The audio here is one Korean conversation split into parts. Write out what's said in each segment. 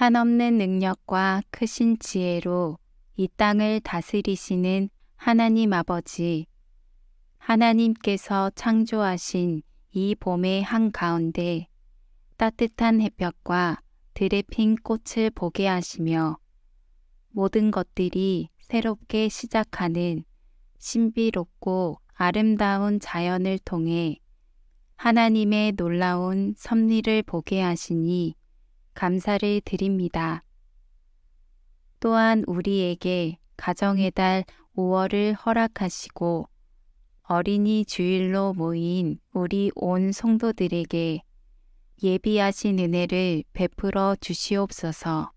한없는 능력과 크신 지혜로 이 땅을 다스리시는 하나님 아버지, 하나님께서 창조하신 이 봄의 한가운데 따뜻한 햇볕과 들에 핀 꽃을 보게 하시며 모든 것들이 새롭게 시작하는 신비롭고 아름다운 자연을 통해 하나님의 놀라운 섭리를 보게 하시니 감사를 드립니다. 또한 우리에게 가정의 달 5월을 허락하시고 어린이 주일로 모인 우리 온 성도들에게 예비하신 은혜를 베풀어 주시옵소서.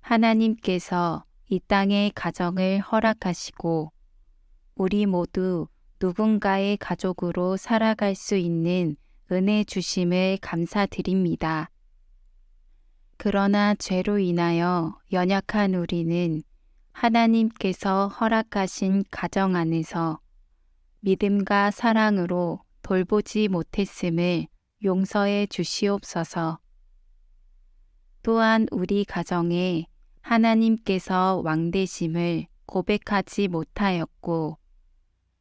하나님께서 이 땅의 가정을 허락하시고 우리 모두 누군가의 가족으로 살아갈 수 있는 은혜 주심을 감사드립니다. 그러나 죄로 인하여 연약한 우리는 하나님께서 허락하신 가정 안에서 믿음과 사랑으로 돌보지 못했음을 용서해 주시옵소서. 또한 우리 가정에 하나님께서 왕되심을 고백하지 못하였고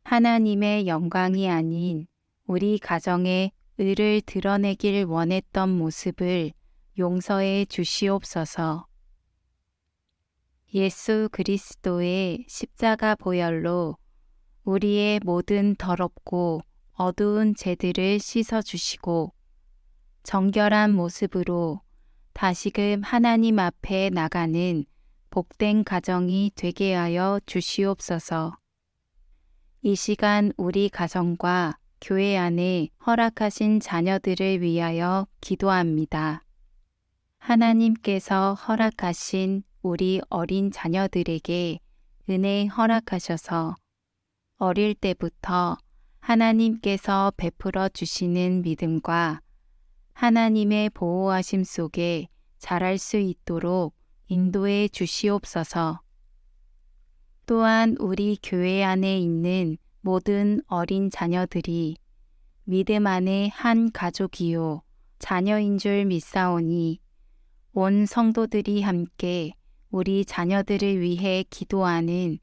하나님의 영광이 아닌 우리 가정의 의를 드러내길 원했던 모습을 용서해 주시옵소서. 예수 그리스도의 십자가 보혈로 우리의 모든 더럽고 어두운 죄들을 씻어 주시고 정결한 모습으로 다시금 하나님 앞에 나가는 복된 가정이 되게 하여 주시옵소서. 이 시간 우리 가정과 교회 안에 허락하신 자녀들을 위하여 기도합니다. 하나님께서 허락하신 우리 어린 자녀들에게 은혜 허락하셔서 어릴 때부터 하나님께서 베풀어 주시는 믿음과 하나님의 보호하심 속에 자랄 수 있도록 인도해 주시옵소서. 또한 우리 교회 안에 있는 모든 어린 자녀들이 믿음 안에 한 가족이요 자녀인 줄 믿사오니 온 성도들이 함께 우리 자녀들을 위해 기도하는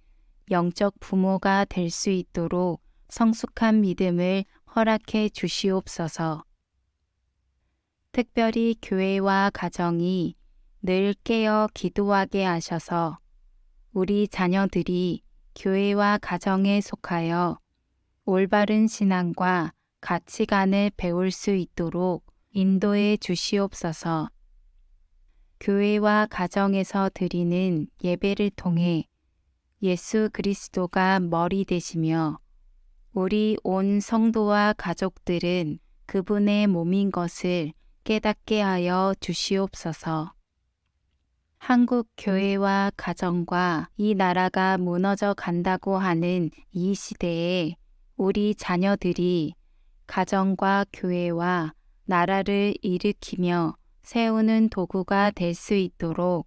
영적 부모가 될 수 있도록 성숙한 믿음을 허락해 주시옵소서. 특별히 교회와 가정이 늘 깨어 기도하게 하셔서 우리 자녀들이 교회와 가정에 속하여 올바른 신앙과 가치관을 배울 수 있도록 인도해 주시옵소서. 교회와 가정에서 드리는 예배를 통해 예수 그리스도가 머리 되시며 우리 온 성도와 가족들은 그분의 몸인 것을 깨닫게 하여 주시옵소서. 한국 교회와 가정과 이 나라가 무너져 간다고 하는 이 시대에 우리 자녀들이 가정과 교회와 나라를 일으키며 세우는 도구가 될 수 있도록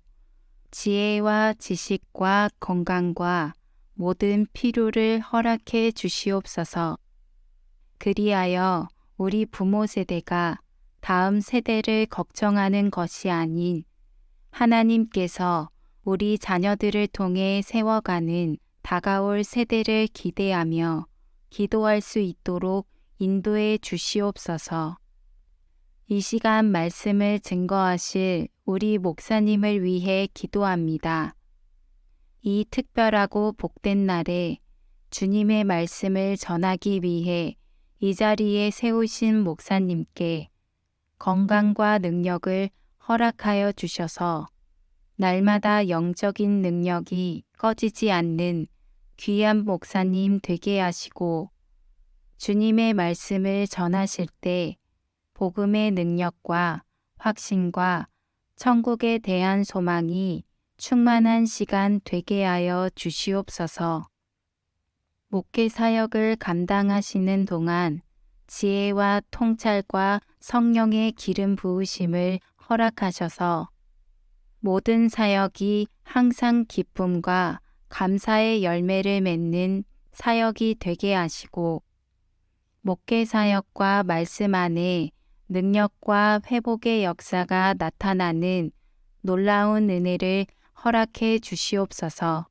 지혜와 지식과 건강과 모든 필요를 허락해 주시옵소서. 그리하여 우리 부모 세대가 다음 세대를 걱정하는 것이 아닌 하나님께서 우리 자녀들을 통해 세워가는 다가올 세대를 기대하며 기도할 수 있도록 인도해 주시옵소서. 이 시간 말씀을 증거하실 우리 목사님을 위해 기도합니다. 이 특별하고 복된 날에 주님의 말씀을 전하기 위해 이 자리에 세우신 목사님께 건강과 능력을 허락하여 주셔서 날마다 영적인 능력이 꺼지지 않는 귀한 목사님 되게 하시고 주님의 말씀을 전하실 때 복음의 능력과 확신과 천국에 대한 소망이 충만한 시간 되게 하여 주시옵소서. 목회 사역을 감당하시는 동안 지혜와 통찰과 성령의 기름 부으심을 허락하셔서 모든 사역이 항상 기쁨과 감사의 열매를 맺는 사역이 되게 하시고 목회 사역과 말씀 안에 능력과 회복의 역사가 나타나는 놀라운 은혜를 허락해 주시옵소서.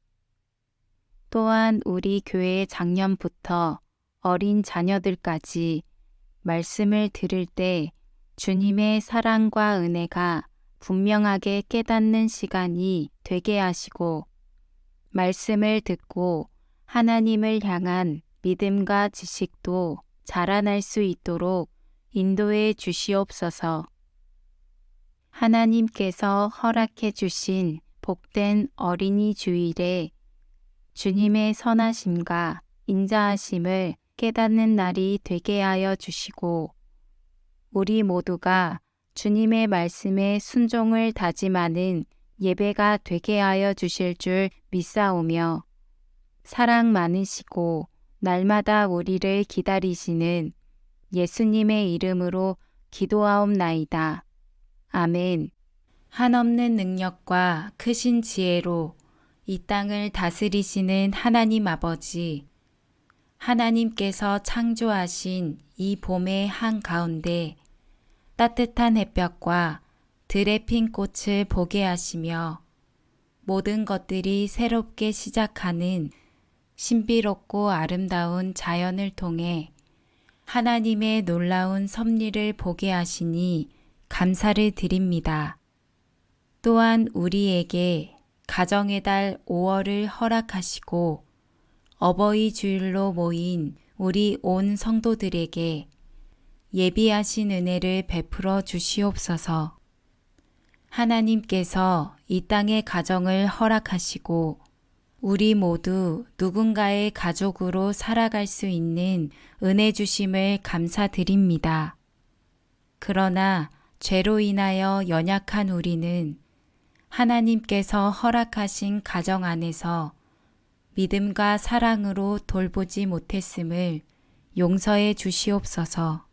또한 우리 교회 작년부터 어린 자녀들까지 말씀을 들을 때 주님의 사랑과 은혜가 분명하게 깨닫는 시간이 되게 하시고 말씀을 듣고 하나님을 향한 믿음과 지식도 자라날 수 있도록 인도해 주시옵소서. 하나님께서 허락해 주신 복된 어린이 주일에 주님의 선하심과 인자하심을 깨닫는 날이 되게 하여 주시고 우리 모두가 주님의 말씀에 순종을 다짐하는 예배가 되게 하여 주실 줄 믿사오며 사랑 많으시고 날마다 우리를 기다리시는 예수님의 이름으로 기도하옵나이다. 아멘. 한없는 능력과 크신 지혜로 이 땅을 다스리시는 하나님 아버지, 하나님께서 창조하신 이 봄의 한가운데 따뜻한 햇볕과 들의 핀 꽃을 보게 하시며 모든 것들이 새롭게 시작하는 신비롭고 아름다운 자연을 통해 하나님의 놀라운 섭리를 보게 하시니 감사를 드립니다. 또한 우리에게 가정의 달 5월을 허락하시고 어버이 주일로 모인 우리 온 성도들에게 예비하신 은혜를 베풀어 주시옵소서. 하나님께서 이 땅의 가정을 허락하시고 우리 모두 누군가의 가족으로 살아갈 수 있는 은혜 주심을 감사드립니다. 그러나 죄로 인하여 연약한 우리는 하나님께서 허락하신 가정 안에서 믿음과 사랑으로 돌보지 못했음을 용서해 주시옵소서.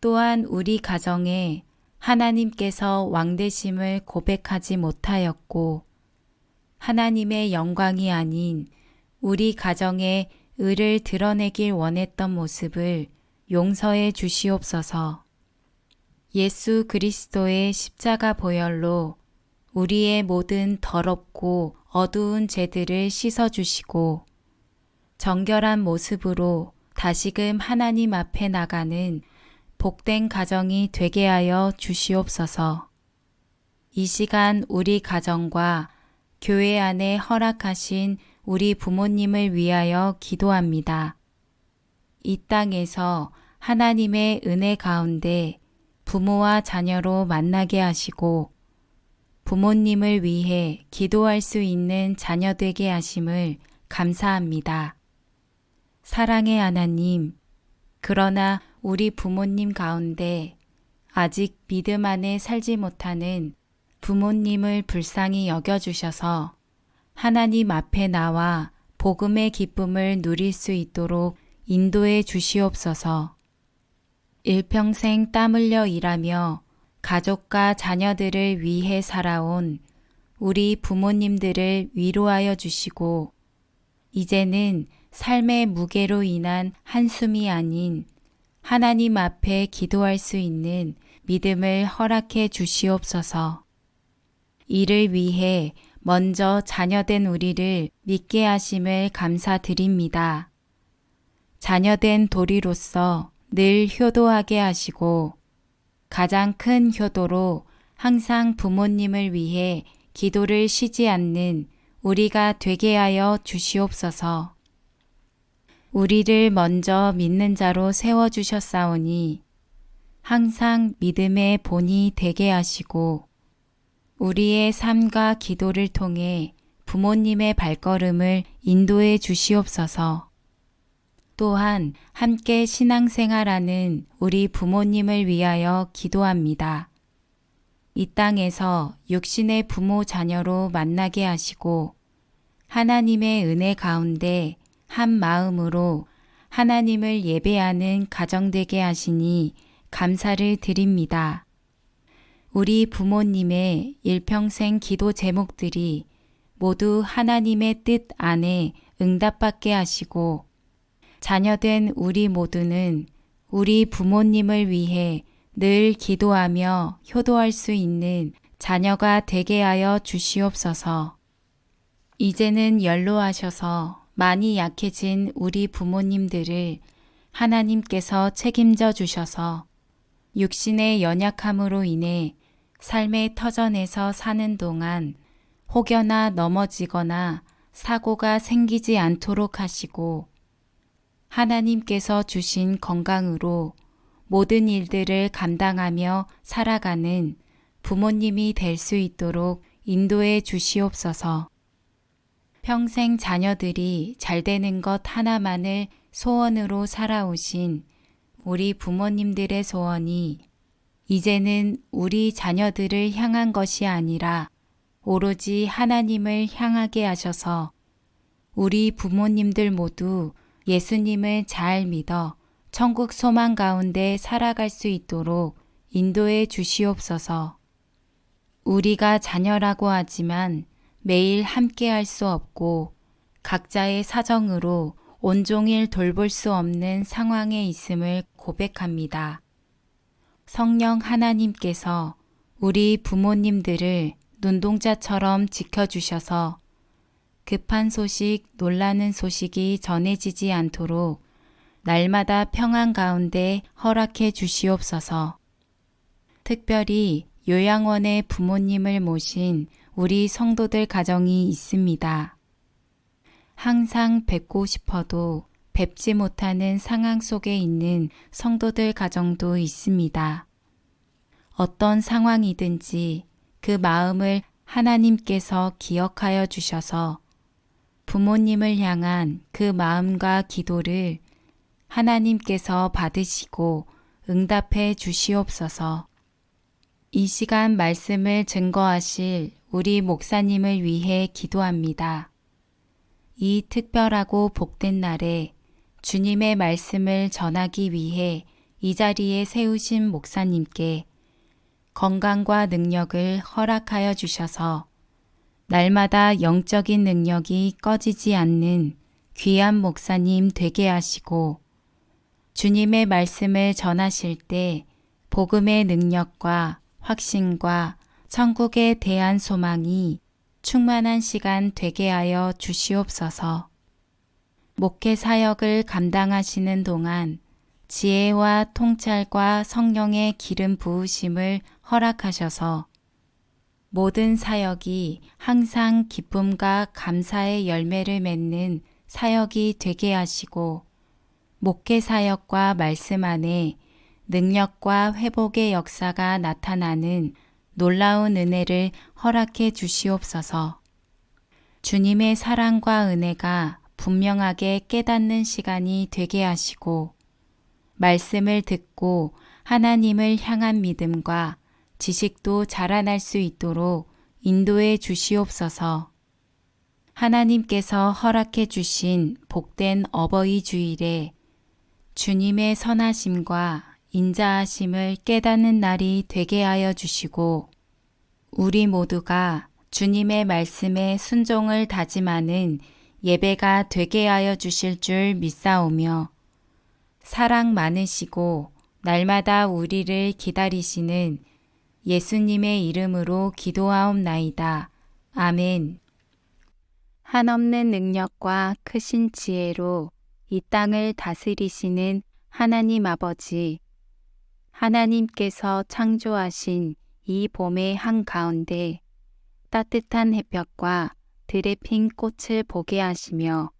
또한 우리 가정에 하나님께서 왕되심을 고백하지 못하였고 하나님의 영광이 아닌 우리 가정의 의를 드러내길 원했던 모습을 용서해 주시옵소서. 예수 그리스도의 십자가 보혈로 우리의 모든 더럽고 어두운 죄들을 씻어주시고 정결한 모습으로 다시금 하나님 앞에 나가는 복된 가정이 되게 하여 주시옵소서. 이 시간 우리 가정과 교회 안에 허락하신 우리 부모님을 위하여 기도합니다. 이 땅에서 하나님의 은혜 가운데 부모와 자녀로 만나게 하시고 부모님을 위해 기도할 수 있는 자녀 되게 하심을 감사합니다. 사랑의 하나님, 그러나 우리 부모님 가운데 아직 믿음 안에 살지 못하는 부모님을 불쌍히 여겨주셔서 하나님 앞에 나와 복음의 기쁨을 누릴 수 있도록 인도해 주시옵소서. 일평생 땀 흘려 일하며 가족과 자녀들을 위해 살아온 우리 부모님들을 위로하여 주시고 이제는 삶의 무게로 인한 한숨이 아닌 하나님 앞에 기도할 수 있는 믿음을 허락해 주시옵소서. 이를 위해 먼저 자녀된 우리를 믿게 하심을 감사드립니다. 자녀된 도리로서 늘 효도하게 하시고 가장 큰 효도로 항상 부모님을 위해 기도를 쉬지 않는 우리가 되게 하여 주시옵소서. 우리를 먼저 믿는 자로 세워주셨사오니 항상 믿음의 본이 되게 하시고 우리의 삶과 기도를 통해 부모님의 발걸음을 인도해 주시옵소서. 또한 함께 신앙생활하는 우리 부모님을 위하여 기도합니다. 이 땅에서 육신의 부모 자녀로 만나게 하시고 하나님의 은혜 가운데 한 마음으로 하나님을 예배하는 가정되게 하시니 감사를 드립니다. 우리 부모님의 일평생 기도 제목들이 모두 하나님의 뜻 안에 응답받게 하시고 자녀된 우리 모두는 우리 부모님을 위해 늘 기도하며 효도할 수 있는 자녀가 되게 하여 주시옵소서. 이제는 연로하셔서 많이 약해진 우리 부모님들을 하나님께서 책임져 주셔서 육신의 연약함으로 인해 삶의 터전에서 사는 동안 혹여나 넘어지거나 사고가 생기지 않도록 하시고 하나님께서 주신 건강으로 모든 일들을 감당하며 살아가는 부모님이 될 수 있도록 인도해 주시옵소서. 평생 자녀들이 잘 되는 것 하나만을 소원으로 살아오신 우리 부모님들의 소원이 이제는 우리 자녀들을 향한 것이 아니라 오로지 하나님을 향하게 하셔서 우리 부모님들 모두 예수님을 잘 믿어 천국 소망 가운데 살아갈 수 있도록 인도해 주시옵소서. 우리가 자녀라고 하지만 매일 함께 할 수 없고 각자의 사정으로 온종일 돌볼 수 없는 상황에 있음을 고백합니다. 성령 하나님께서 우리 부모님들을 눈동자처럼 지켜주셔서 급한 소식, 놀라는 소식이 전해지지 않도록 날마다 평안 가운데 허락해 주시옵소서. 특별히 요양원의 부모님을 모신 우리 성도들 가정이 있습니다. 항상 뵙고 싶어도 뵙지 못하는 상황 속에 있는 성도들 가정도 있습니다. 어떤 상황이든지 그 마음을 하나님께서 기억하여 주셔서 부모님을 향한 그 마음과 기도를 하나님께서 받으시고 응답해 주시옵소서. 이 시간 말씀을 증거하실 우리 목사님을 위해 기도합니다. 이 특별하고 복된 날에 주님의 말씀을 전하기 위해 이 자리에 세우신 목사님께 건강과 능력을 허락하여 주셔서 날마다 영적인 능력이 꺼지지 않는 귀한 목사님 되게 하시고 주님의 말씀을 전하실 때 복음의 능력과 확신과 천국에 대한 소망이 충만한 시간 되게 하여 주시옵소서. 목회 사역을 감당하시는 동안 지혜와 통찰과 성령의 기름 부으심을 허락하셔서 모든 사역이 항상 기쁨과 감사의 열매를 맺는 사역이 되게 하시고 목회 사역과 말씀 안에 능력과 회복의 역사가 나타나는 놀라운 은혜를 허락해 주시옵소서. 주님의 사랑과 은혜가 분명하게 깨닫는 시간이 되게 하시고 말씀을 듣고 하나님을 향한 믿음과 지식도 자라날 수 있도록 인도해 주시옵소서. 하나님께서 허락해 주신 복된 어버이 주일에 주님의 선하심과 인자하심을 깨닫는 날이 되게 하여 주시고 우리 모두가 주님의 말씀에 순종을 다짐하는 예배가 되게 하여 주실 줄 믿사오며 사랑 많으시고 날마다 우리를 기다리시는 예수님의 이름으로 기도하옵나이다. 아멘. 한없는 능력과 크신 지혜로 이 땅을 다스리시는 하나님 아버지, 하나님께서 창조하신 이 봄의 한가운데 따뜻한 햇볕과 들에 핀 꽃을 보게 하시며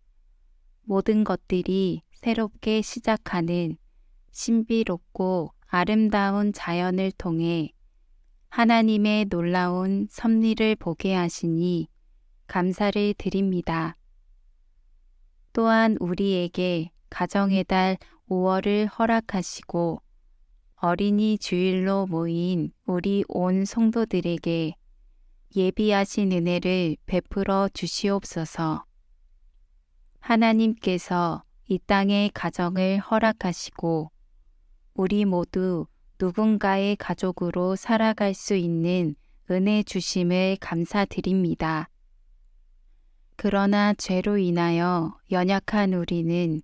모든 것들이 새롭게 시작하는 신비롭고 아름다운 자연을 통해 하나님의 놀라운 섭리를 보게 하시니 감사를 드립니다. 또한 우리에게 가정의 달 5월을 허락하시고 어린이 주일로 모인 우리 온 성도들에게 예비하신 은혜를 베풀어 주시옵소서. 하나님께서 이 땅의 가정을 허락하시고 우리 모두 누군가의 가족으로 살아갈 수 있는 은혜 주심을 감사드립니다. 그러나 죄로 인하여 연약한 우리는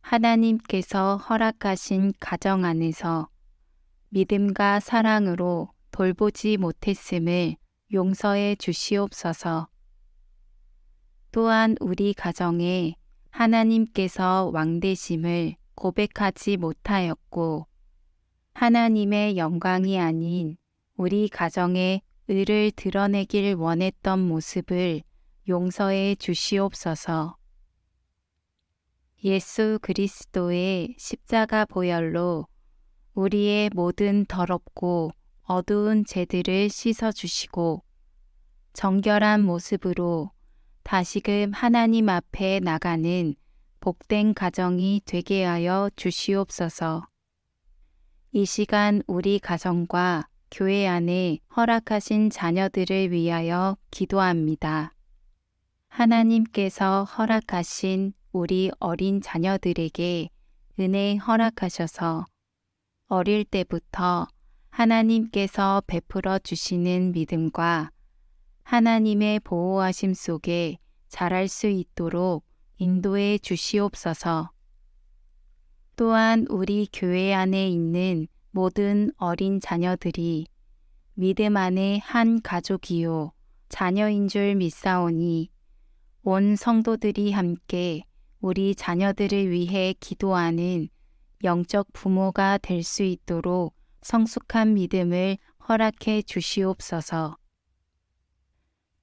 하나님께서 허락하신 가정 안에서 믿음과 사랑으로 돌보지 못했음을 용서해 주시옵소서. 또한 우리 가정에 하나님께서 왕되심을 고백하지 못하였고 하나님의 영광이 아닌 우리 가정의 의를 드러내길 원했던 모습을 용서해 주시옵소서. 예수 그리스도의 십자가 보혈로 우리의 모든 더럽고 어두운 죄들을 씻어 주시고 정결한 모습으로 다시금 하나님 앞에 나가는 복된 가정이 되게 하여 주시옵소서. 이 시간 우리 가정과 교회 안에 허락하신 자녀들을 위하여 기도합니다. 하나님께서 허락하신 우리 어린 자녀들에게 은혜 허락하셔서 어릴 때부터 하나님께서 베풀어 주시는 믿음과 하나님의 보호하심 속에 자랄 수 있도록 인도해 주시옵소서. 또한 우리 교회 안에 있는 모든 어린 자녀들이 믿음 안에 한 가족이요 자녀인 줄 믿사오니 온 성도들이 함께 우리 자녀들을 위해 기도하는 영적 부모가 될 수 있도록 성숙한 믿음을 허락해 주시옵소서.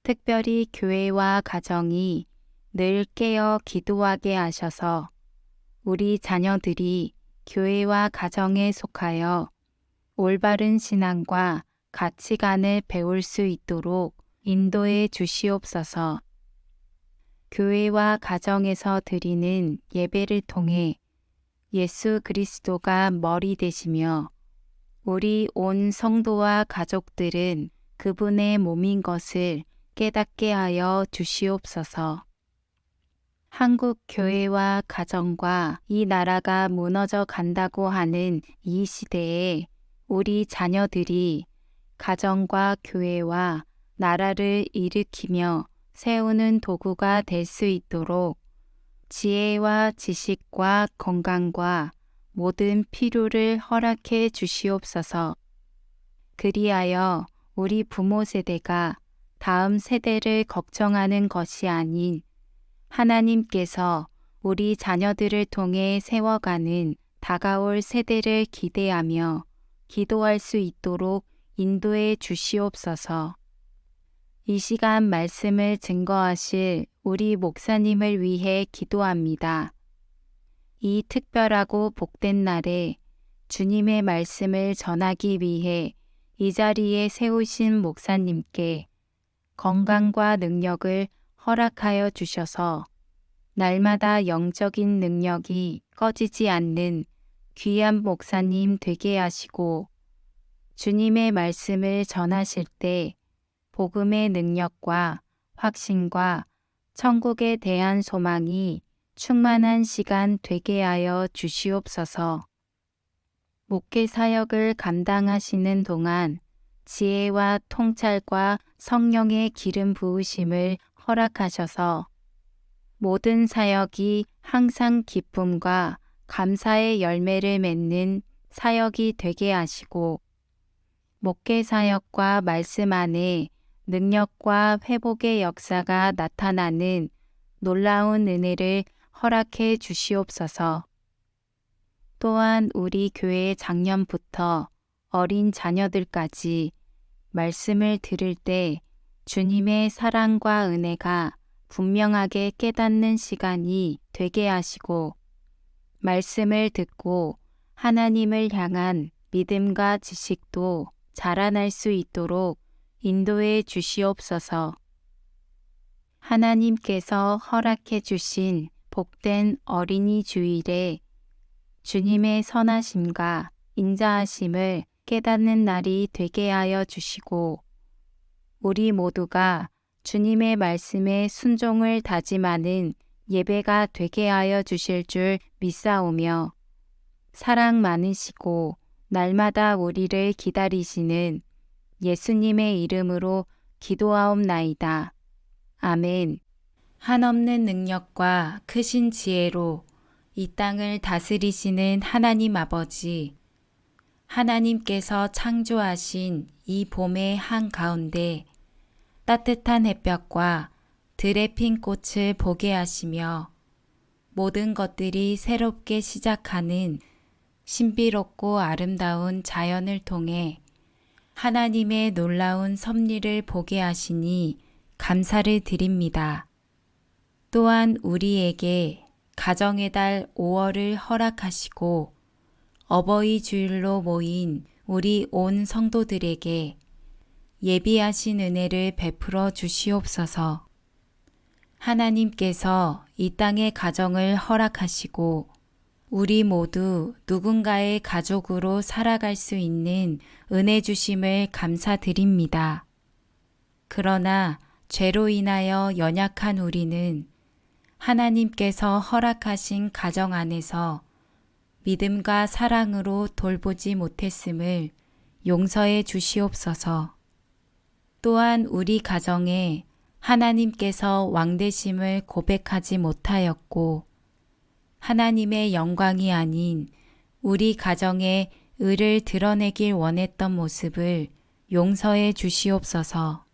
특별히 교회와 가정이 늘 깨어 기도하게 하셔서 우리 자녀들이 교회와 가정에 속하여 올바른 신앙과 가치관을 배울 수 있도록 인도해 주시옵소서. 교회와 가정에서 드리는 예배를 통해 예수 그리스도가 머리 되시며 우리 온 성도와 가족들은 그분의 몸인 것을 깨닫게 하여 주시옵소서. 한국 교회와 가정과 이 나라가 무너져 간다고 하는 이 시대에 우리 자녀들이 가정과 교회와 나라를 일으키며 세우는 도구가 될 수 있도록 지혜와 지식과 건강과 모든 필요를 허락해 주시옵소서. 그리하여 우리 부모 세대가 다음 세대를 걱정하는 것이 아닌 하나님께서 우리 자녀들을 통해 세워가는 다가올 세대를 기대하며 기도할 수 있도록 인도해 주시옵소서. 이 시간 말씀을 증거하실 우리 목사님을 위해 기도합니다. 이 특별하고 복된 날에 주님의 말씀을 전하기 위해 이 자리에 세우신 목사님께 건강과 능력을 허락하여 주셔서 날마다 영적인 능력이 꺼지지 않는 귀한 목사님 되게 하시고 주님의 말씀을 전하실 때 복음의 능력과 확신과 천국에 대한 소망이 충만한 시간 되게 하여 주시옵소서. 목회 사역을 감당하시는 동안 지혜와 통찰과 성령의 기름 부으심을 허락하셔서 모든 사역이 항상 기쁨과 감사의 열매를 맺는 사역이 되게 하시고 목회 사역과 말씀 안에 능력과 회복의 역사가 나타나는 놀라운 은혜를 허락해 주시옵소서. 또한 우리 교회 작년부터 어린 자녀들까지 말씀을 들을 때 주님의 사랑과 은혜가 분명하게 깨닫는 시간이 되게 하시고 말씀을 듣고 하나님을 향한 믿음과 지식도 자라날 수 있도록 인도해 주시옵소서. 하나님께서 허락해 주신 복된 어린이 주일에 주님의 선하심과 인자하심을 깨닫는 날이 되게 하여 주시고 우리 모두가 주님의 말씀에 순종을 다짐하는 예배가 되게 하여 주실 줄 믿사오며 사랑 많으시고 날마다 우리를 기다리시는 예수님의 이름으로 기도하옵나이다. 아멘. 한없는 능력과 크신 지혜로 이 땅을 다스리시는 하나님 아버지, 하나님께서 창조하신 이 봄의 한가운데 따뜻한 햇볕과 들의 핀 꽃을 보게 하시며 모든 것들이 새롭게 시작하는 신비롭고 아름다운 자연을 통해 하나님의 놀라운 섭리를 보게 하시니 감사를 드립니다. 또한 우리에게 가정의 달 5월을 허락하시고 어버이 주일로 모인 우리 온 성도들에게 예비하신 은혜를 베풀어 주시옵소서. 하나님께서 이 땅의 가정을 허락하시고 우리 모두 누군가의 가족으로 살아갈 수 있는 은혜 주심을 감사드립니다. 그러나 죄로 인하여 연약한 우리는 하나님께서 허락하신 가정 안에서 믿음과 사랑으로 돌보지 못했음을 용서해 주시옵소서. 또한 우리 가정에 하나님께서 왕되심을 고백하지 못하였고 하나님의 영광이 아닌 우리 가정의 의를 드러내길 원했던 모습을 용서해 주시옵소서.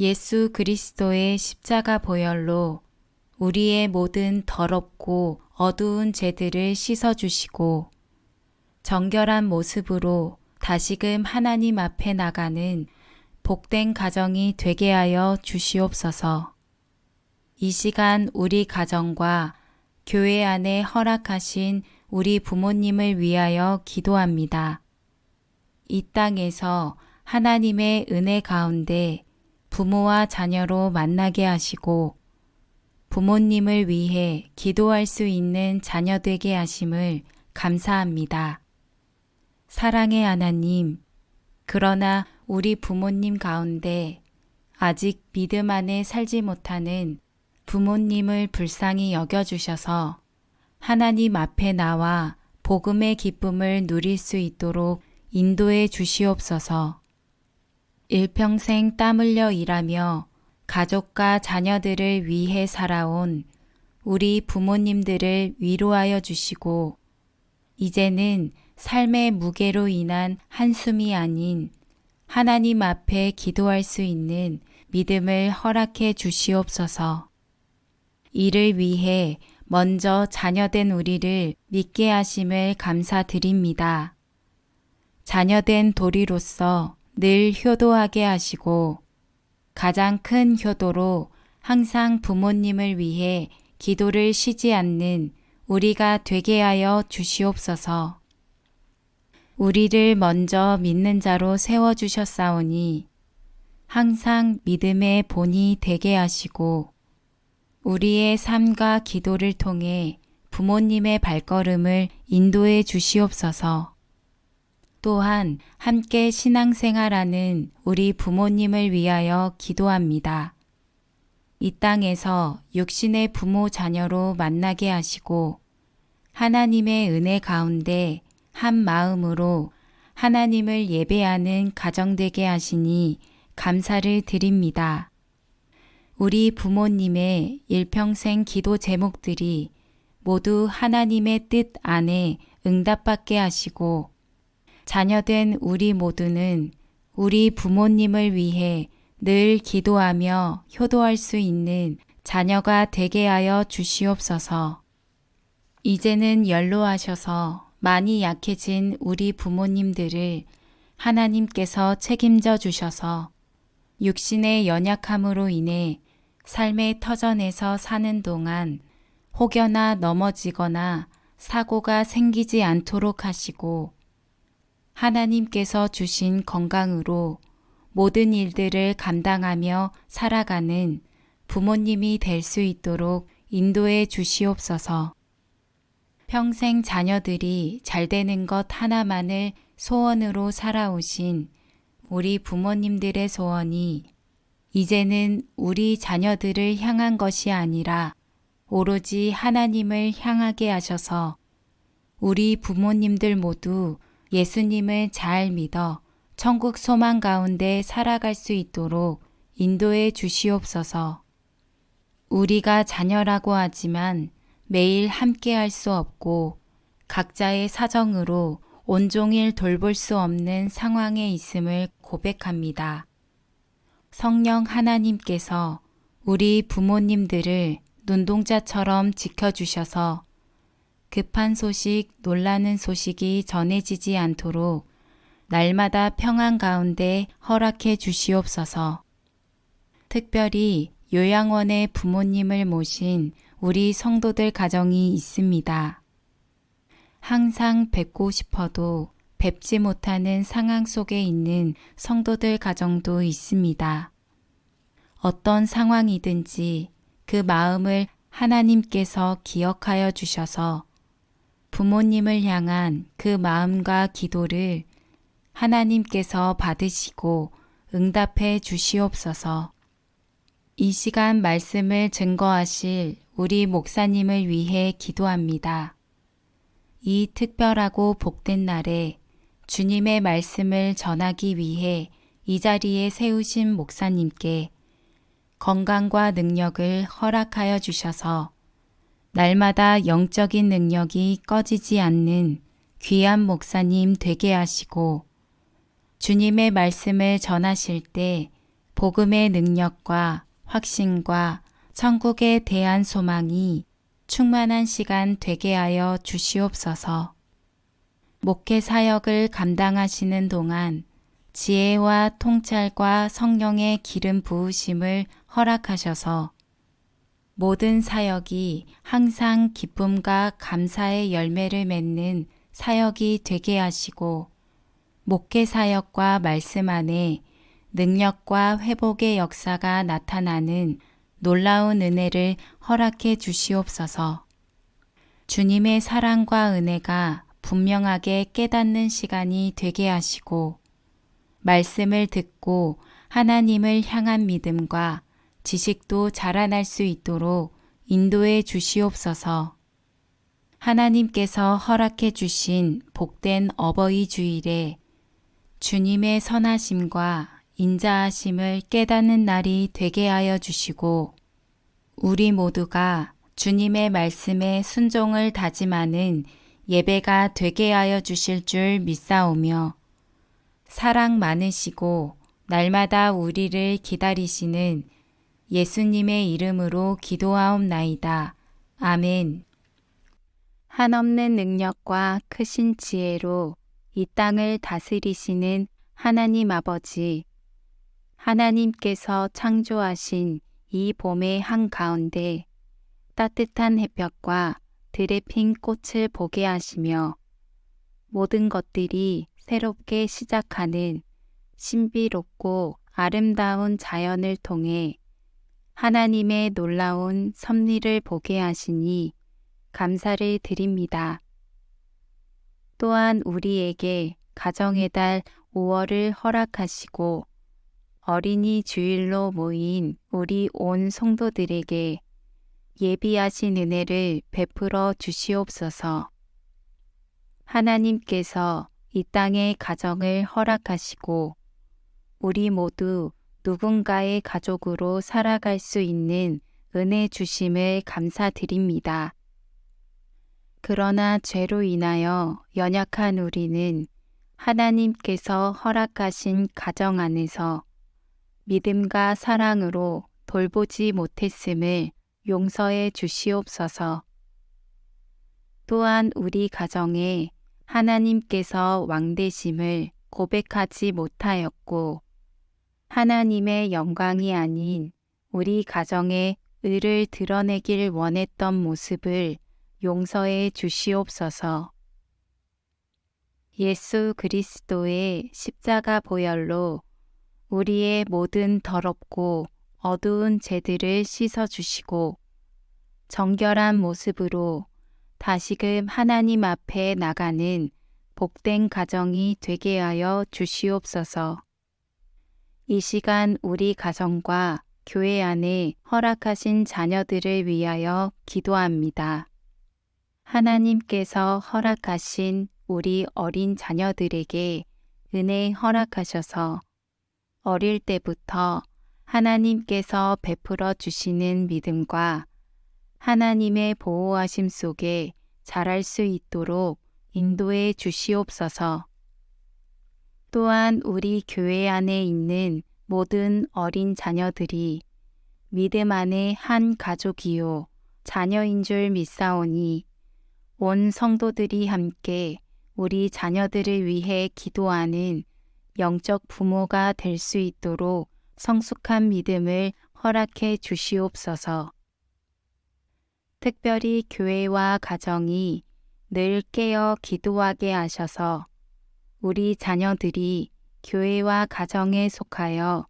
예수 그리스도의 십자가 보혈로 우리의 모든 더럽고 어두운 죄들을 씻어주시고 정결한 모습으로 다시금 하나님 앞에 나가는 복된 가정이 되게 하여 주시옵소서. 이 시간 우리 가정과 교회 안에 허락하신 우리 부모님을 위하여 기도합니다. 이 땅에서 하나님의 은혜 가운데 부모와 자녀로 만나게 하시고 부모님을 위해 기도할 수 있는 자녀 되게 하심을 감사합니다. 사랑의 하나님, 그러나 우리 부모님 가운데 아직 믿음 안에 살지 못하는 부모님을 불쌍히 여겨주셔서 하나님 앞에 나와 복음의 기쁨을 누릴 수 있도록 인도해 주시옵소서. 일평생 땀 흘려 일하며 가족과 자녀들을 위해 살아온 우리 부모님들을 위로하여 주시고 이제는 삶의 무게로 인한 한숨이 아닌 하나님 앞에 기도할 수 있는 믿음을 허락해 주시옵소서. 이를 위해 먼저 자녀된 우리를 믿게 하심을 감사드립니다. 자녀된 도리로서 늘 효도하게 하시고 가장 큰 효도로 항상 부모님을 위해 기도를 쉬지 않는 우리가 되게 하여 주시옵소서. 우리를 먼저 믿는 자로 세워주셨사오니 항상 믿음의 본이 되게 하시고 우리의 삶과 기도를 통해 부모님의 발걸음을 인도해 주시옵소서. 또한 함께 신앙생활하는 우리 부모님을 위하여 기도합니다. 이 땅에서 육신의 부모 자녀로 만나게 하시고 하나님의 은혜 가운데 한 마음으로 하나님을 예배하는 가정되게 하시니 감사를 드립니다. 우리 부모님의 일평생 기도 제목들이 모두 하나님의 뜻 안에 응답받게 하시고 자녀된 우리 모두는 우리 부모님을 위해 늘 기도하며 효도할 수 있는 자녀가 되게 하여 주시옵소서. 이제는 연로하셔서 많이 약해진 우리 부모님들을 하나님께서 책임져 주셔서 육신의 연약함으로 인해 삶의 터전에서 사는 동안 혹여나 넘어지거나 사고가 생기지 않도록 하시고 하나님께서 주신 건강으로 모든 일들을 감당하며 살아가는 부모님이 될 수 있도록 인도해 주시옵소서. 평생 자녀들이 잘 되는 것 하나만을 소원으로 살아오신 우리 부모님들의 소원이 이제는 우리 자녀들을 향한 것이 아니라 오로지 하나님을 향하게 하셔서 우리 부모님들 모두 예수님을 잘 믿어 천국 소망 가운데 살아갈 수 있도록 인도해 주시옵소서. 우리가 자녀라고 하지만 매일 함께 할 수 없고 각자의 사정으로 온종일 돌볼 수 없는 상황에 있음을 고백합니다. 성령 하나님께서 우리 부모님들을 눈동자처럼 지켜주셔서 급한 소식, 놀라는 소식이 전해지지 않도록 날마다 평안 가운데 허락해 주시옵소서. 특별히 요양원에 부모님을 모신 우리 성도들 가정이 있습니다. 항상 뵙고 싶어도 뵙지 못하는 상황 속에 있는 성도들 가정도 있습니다. 어떤 상황이든지 그 마음을 하나님께서 기억하여 주셔서 부모님을 향한 그 마음과 기도를 하나님께서 받으시고 응답해 주시옵소서. 이 시간 말씀을 증거하실 우리 목사님을 위해 기도합니다. 이 특별하고 복된 날에 주님의 말씀을 전하기 위해 이 자리에 세우신 목사님께 건강과 능력을 허락하여 주셔서 날마다 영적인 능력이 꺼지지 않는 귀한 목사님 되게 하시고 주님의 말씀을 전하실 때 복음의 능력과 확신과 천국에 대한 소망이 충만한 시간 되게 하여 주시옵소서. 목회 사역을 감당하시는 동안 지혜와 통찰과 성령의 기름 부으심을 허락하셔서 모든 사역이 항상 기쁨과 감사의 열매를 맺는 사역이 되게 하시고 목회 사역과 말씀 안에 능력과 회복의 역사가 나타나는 놀라운 은혜를 허락해 주시옵소서. 주님의 사랑과 은혜가 분명하게 깨닫는 시간이 되게 하시고 말씀을 듣고 하나님을 향한 믿음과 지식도 자라날 수 있도록 인도해 주시옵소서. 하나님께서 허락해 주신 복된 어버이 주일에 주님의 선하심과 인자하심을 깨닫는 날이 되게 하여 주시고 우리 모두가 주님의 말씀에 순종을 다짐하는 예배가 되게 하여 주실 줄 믿사오며 사랑 많으시고 날마다 우리를 기다리시는 예수님의 이름으로 기도하옵나이다. 아멘. 한없는 능력과 크신 지혜로 이 땅을 다스리시는 하나님 아버지, 하나님께서 창조하신 이 봄의 한가운데 따뜻한 햇볕과 들에 핀 꽃을 보게 하시며 모든 것들이 새롭게 시작하는 신비롭고 아름다운 자연을 통해 하나님의 놀라운 섭리를 보게 하시니 감사를 드립니다. 또한 우리에게 가정의 달 5월을 허락하시고 어린이 주일로 모인 우리 온 성도들에게 예비하신 은혜를 베풀어 주시옵소서. 하나님께서 이 땅의 가정을 허락하시고 우리 모두 누군가의 가족으로 살아갈 수 있는 은혜 주심을 감사드립니다. 그러나 죄로 인하여 연약한 우리는 하나님께서 허락하신 가정 안에서 믿음과 사랑으로 돌보지 못했음을 용서해 주시옵소서. 또한 우리 가정에 하나님께서 왕되심을 고백하지 못하였고 하나님의 영광이 아닌 우리 가정의 의를 드러내길 원했던 모습을 용서해 주시옵소서. 예수 그리스도의 십자가 보혈로 우리의 모든 더럽고 어두운 죄들을 씻어 주시고 정결한 모습으로 다시금 하나님 앞에 나가는 복된 가정이 되게 하여 주시옵소서. 이 시간 우리 가정과 교회 안에 허락하신 자녀들을 위하여 기도합니다. 하나님께서 허락하신 우리 어린 자녀들에게 은혜 허락하셔서 어릴 때부터 하나님께서 베풀어 주시는 믿음과 하나님의 보호하심 속에 자랄 수 있도록 인도해 주시옵소서. 또한 우리 교회 안에 있는 모든 어린 자녀들이 믿음 안의 한 가족이요 자녀인 줄 믿사오니 온 성도들이 함께 우리 자녀들을 위해 기도하는 영적 부모가 될 수 있도록 성숙한 믿음을 허락해 주시옵소서. 특별히 교회와 가정이 늘 깨어 기도하게 하셔서 우리 자녀들이 교회와 가정에 속하여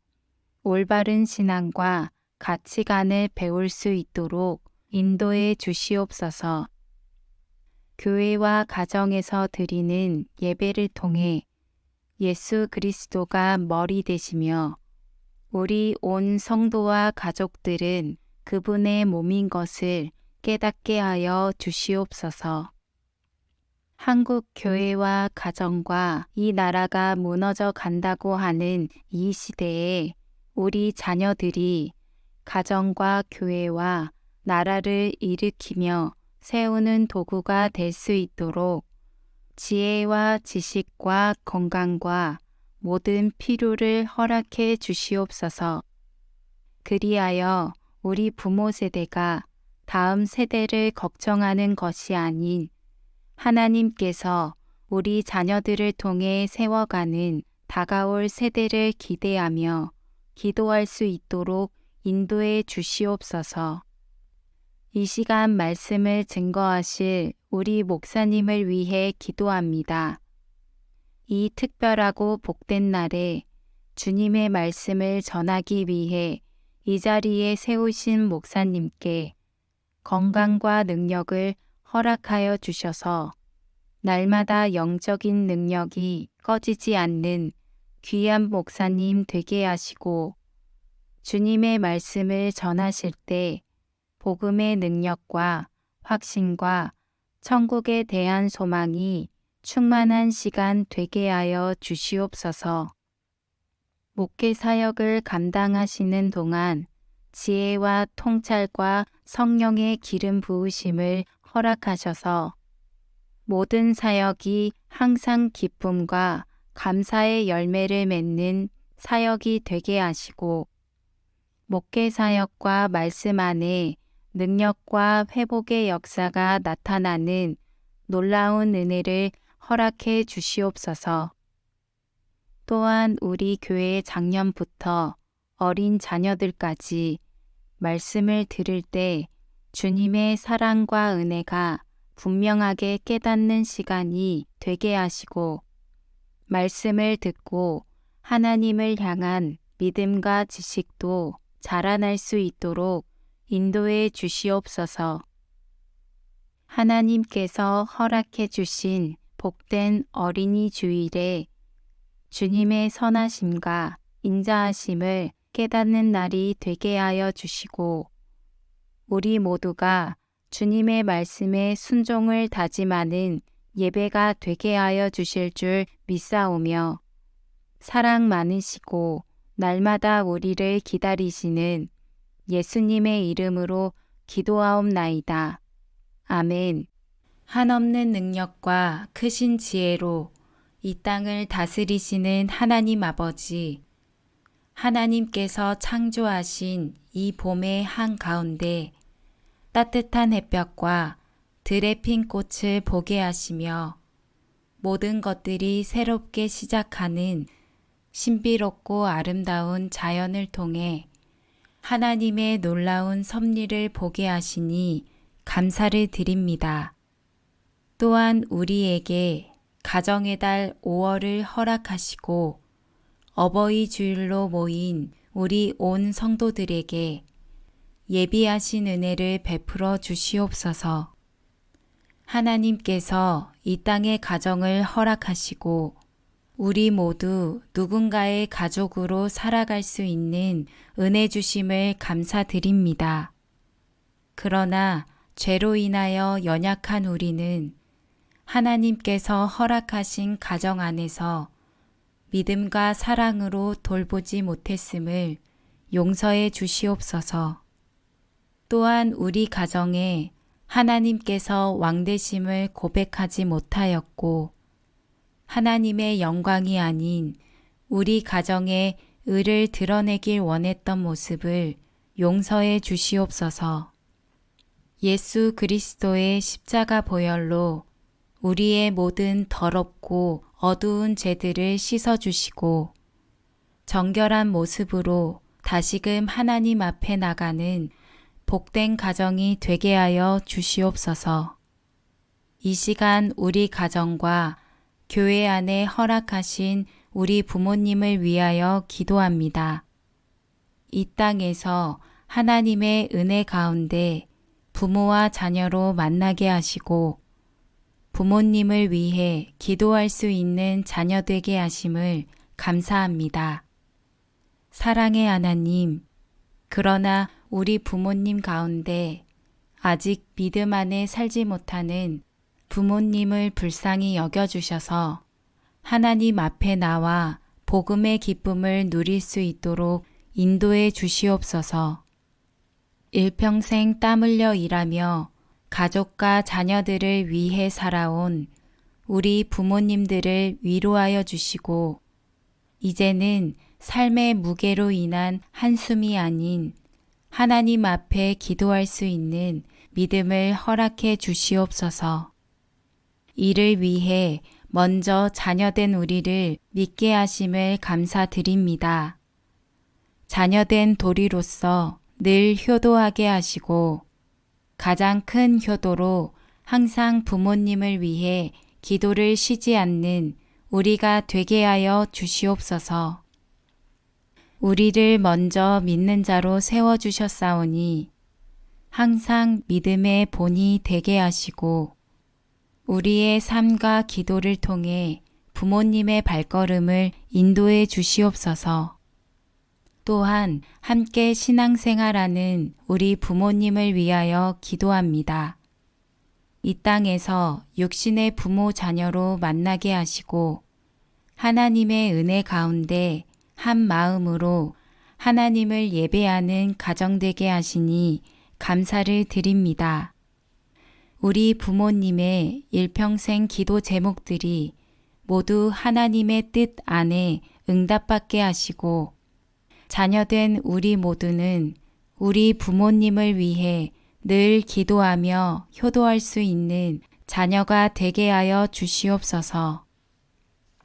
올바른 신앙과 가치관을 배울 수 있도록 인도해 주시옵소서. 교회와 가정에서 드리는 예배를 통해 예수 그리스도가 머리 되시며 우리 온 성도와 가족들은 그분의 몸인 것을 깨닫게 하여 주시옵소서. 한국 교회와 가정과 이 나라가 무너져 간다고 하는 이 시대에 우리 자녀들이 가정과 교회와 나라를 일으키며 세우는 도구가 될 수 있도록 지혜와 지식과 건강과 모든 필요를 허락해 주시옵소서. 그리하여 우리 부모 세대가 다음 세대를 걱정하는 것이 아닌 하나님께서 우리 자녀들을 통해 세워가는 다가올 세대를 기대하며 기도할 수 있도록 인도해 주시옵소서. 이 시간 말씀을 증거하실 우리 목사님을 위해 기도합니다. 이 특별하고 복된 날에 주님의 말씀을 전하기 위해 이 자리에 세우신 목사님께 건강과 능력을 허락하여 주셔서 날마다 영적인 능력이 꺼지지 않는 귀한 목사님 되게 하시고 주님의 말씀을 전하실 때 복음의 능력과 확신과 천국에 대한 소망이 충만한 시간 되게 하여 주시옵소서. 목회 사역을 감당하시는 동안 지혜와 통찰과 성령의 기름 부으심을 허락하셔서 모든 사역이 항상 기쁨과 감사의 열매를 맺는 사역이 되게 하시고 목회 사역과 말씀 안에 능력과 회복의 역사가 나타나는 놀라운 은혜를 허락해 주시옵소서. 또한 우리 교회 작년부터 어린 자녀들까지 말씀을 들을 때 주님의 사랑과 은혜가 분명하게 깨닫는 시간이 되게 하시고 말씀을 듣고 하나님을 향한 믿음과 지식도 자라날 수 있도록 인도해 주시옵소서. 하나님께서 허락해 주신 복된 어린이 주일에 주님의 선하심과 인자하심을 깨닫는 날이 되게 하여 주시고 우리 모두가 주님의 말씀에 순종을 다짐하는 예배가 되게 하여 주실 줄 믿사오며 사랑 많으시고 날마다 우리를 기다리시는 예수님의 이름으로 기도하옵나이다. 아멘. 한없는 능력과 크신 지혜로 이 땅을 다스리시는 하나님 아버지, 하나님께서 창조하신 이 봄의 한가운데 따뜻한 햇볕과 들의 핀 꽃을 보게 하시며 모든 것들이 새롭게 시작하는 신비롭고 아름다운 자연을 통해 하나님의 놀라운 섭리를 보게 하시니 감사를 드립니다. 또한 우리에게 가정의 달 5월을 허락하시고 어버이 주일로 모인 우리 온 성도들에게 예비하신 은혜를 베풀어 주시옵소서. 하나님께서 이 땅의 가정을 허락하시고 우리 모두 누군가의 가족으로 살아갈 수 있는 은혜 주심을 감사드립니다. 그러나 죄로 인하여 연약한 우리는 하나님께서 허락하신 가정 안에서 믿음과 사랑으로 돌보지 못했음을 용서해 주시옵소서. 또한 우리 가정에 하나님께서 왕되심을 고백하지 못하였고 하나님의 영광이 아닌 우리 가정의 의를 드러내길 원했던 모습을 용서해 주시옵소서. 예수 그리스도의 십자가 보혈로 우리의 모든 더럽고 어두운 죄들을 씻어 주시고 정결한 모습으로 다시금 하나님 앞에 나가는 복된 가정이 되게 하여 주시옵소서. 이 시간 우리 가정과 교회 안에 허락하신 우리 부모님을 위하여 기도합니다. 이 땅에서 하나님의 은혜 가운데 부모와 자녀로 만나게 하시고 부모님을 위해 기도할 수 있는 자녀 되게 하심을 감사합니다. 사랑의 하나님, 그러나 우리 부모님 가운데 아직 믿음 안에 살지 못하는 부모님을 불쌍히 여겨주셔서 하나님 앞에 나와 복음의 기쁨을 누릴 수 있도록 인도해 주시옵소서. 일평생 땀 흘려 일하며 가족과 자녀들을 위해 살아온 우리 부모님들을 위로하여 주시고 이제는 삶의 무게로 인한 한숨이 아닌 하나님 앞에 기도할 수 있는 믿음을 허락해 주시옵소서. 이를 위해 먼저 자녀된 우리를 믿게 하심을 감사드립니다. 자녀된 도리로서 늘 효도하게 하시고 가장 큰 효도로 항상 부모님을 위해 기도를 쉬지 않는 우리가 되게 하여 주시옵소서. 우리를 먼저 믿는 자로 세워주셨사오니 항상 믿음의 본이 되게 하시고 우리의 삶과 기도를 통해 부모님의 발걸음을 인도해 주시옵소서. 또한 함께 신앙생활하는 우리 부모님을 위하여 기도합니다. 이 땅에서 육신의 부모 자녀로 만나게 하시고 하나님의 은혜 가운데 한 마음으로 하나님을 예배하는 가정되게 하시니 감사를 드립니다. 우리 부모님의 일평생 기도 제목들이 모두 하나님의 뜻 안에 응답받게 하시고 자녀된 우리 모두는 우리 부모님을 위해 늘 기도하며 효도할 수 있는 자녀가 되게 하여 주시옵소서.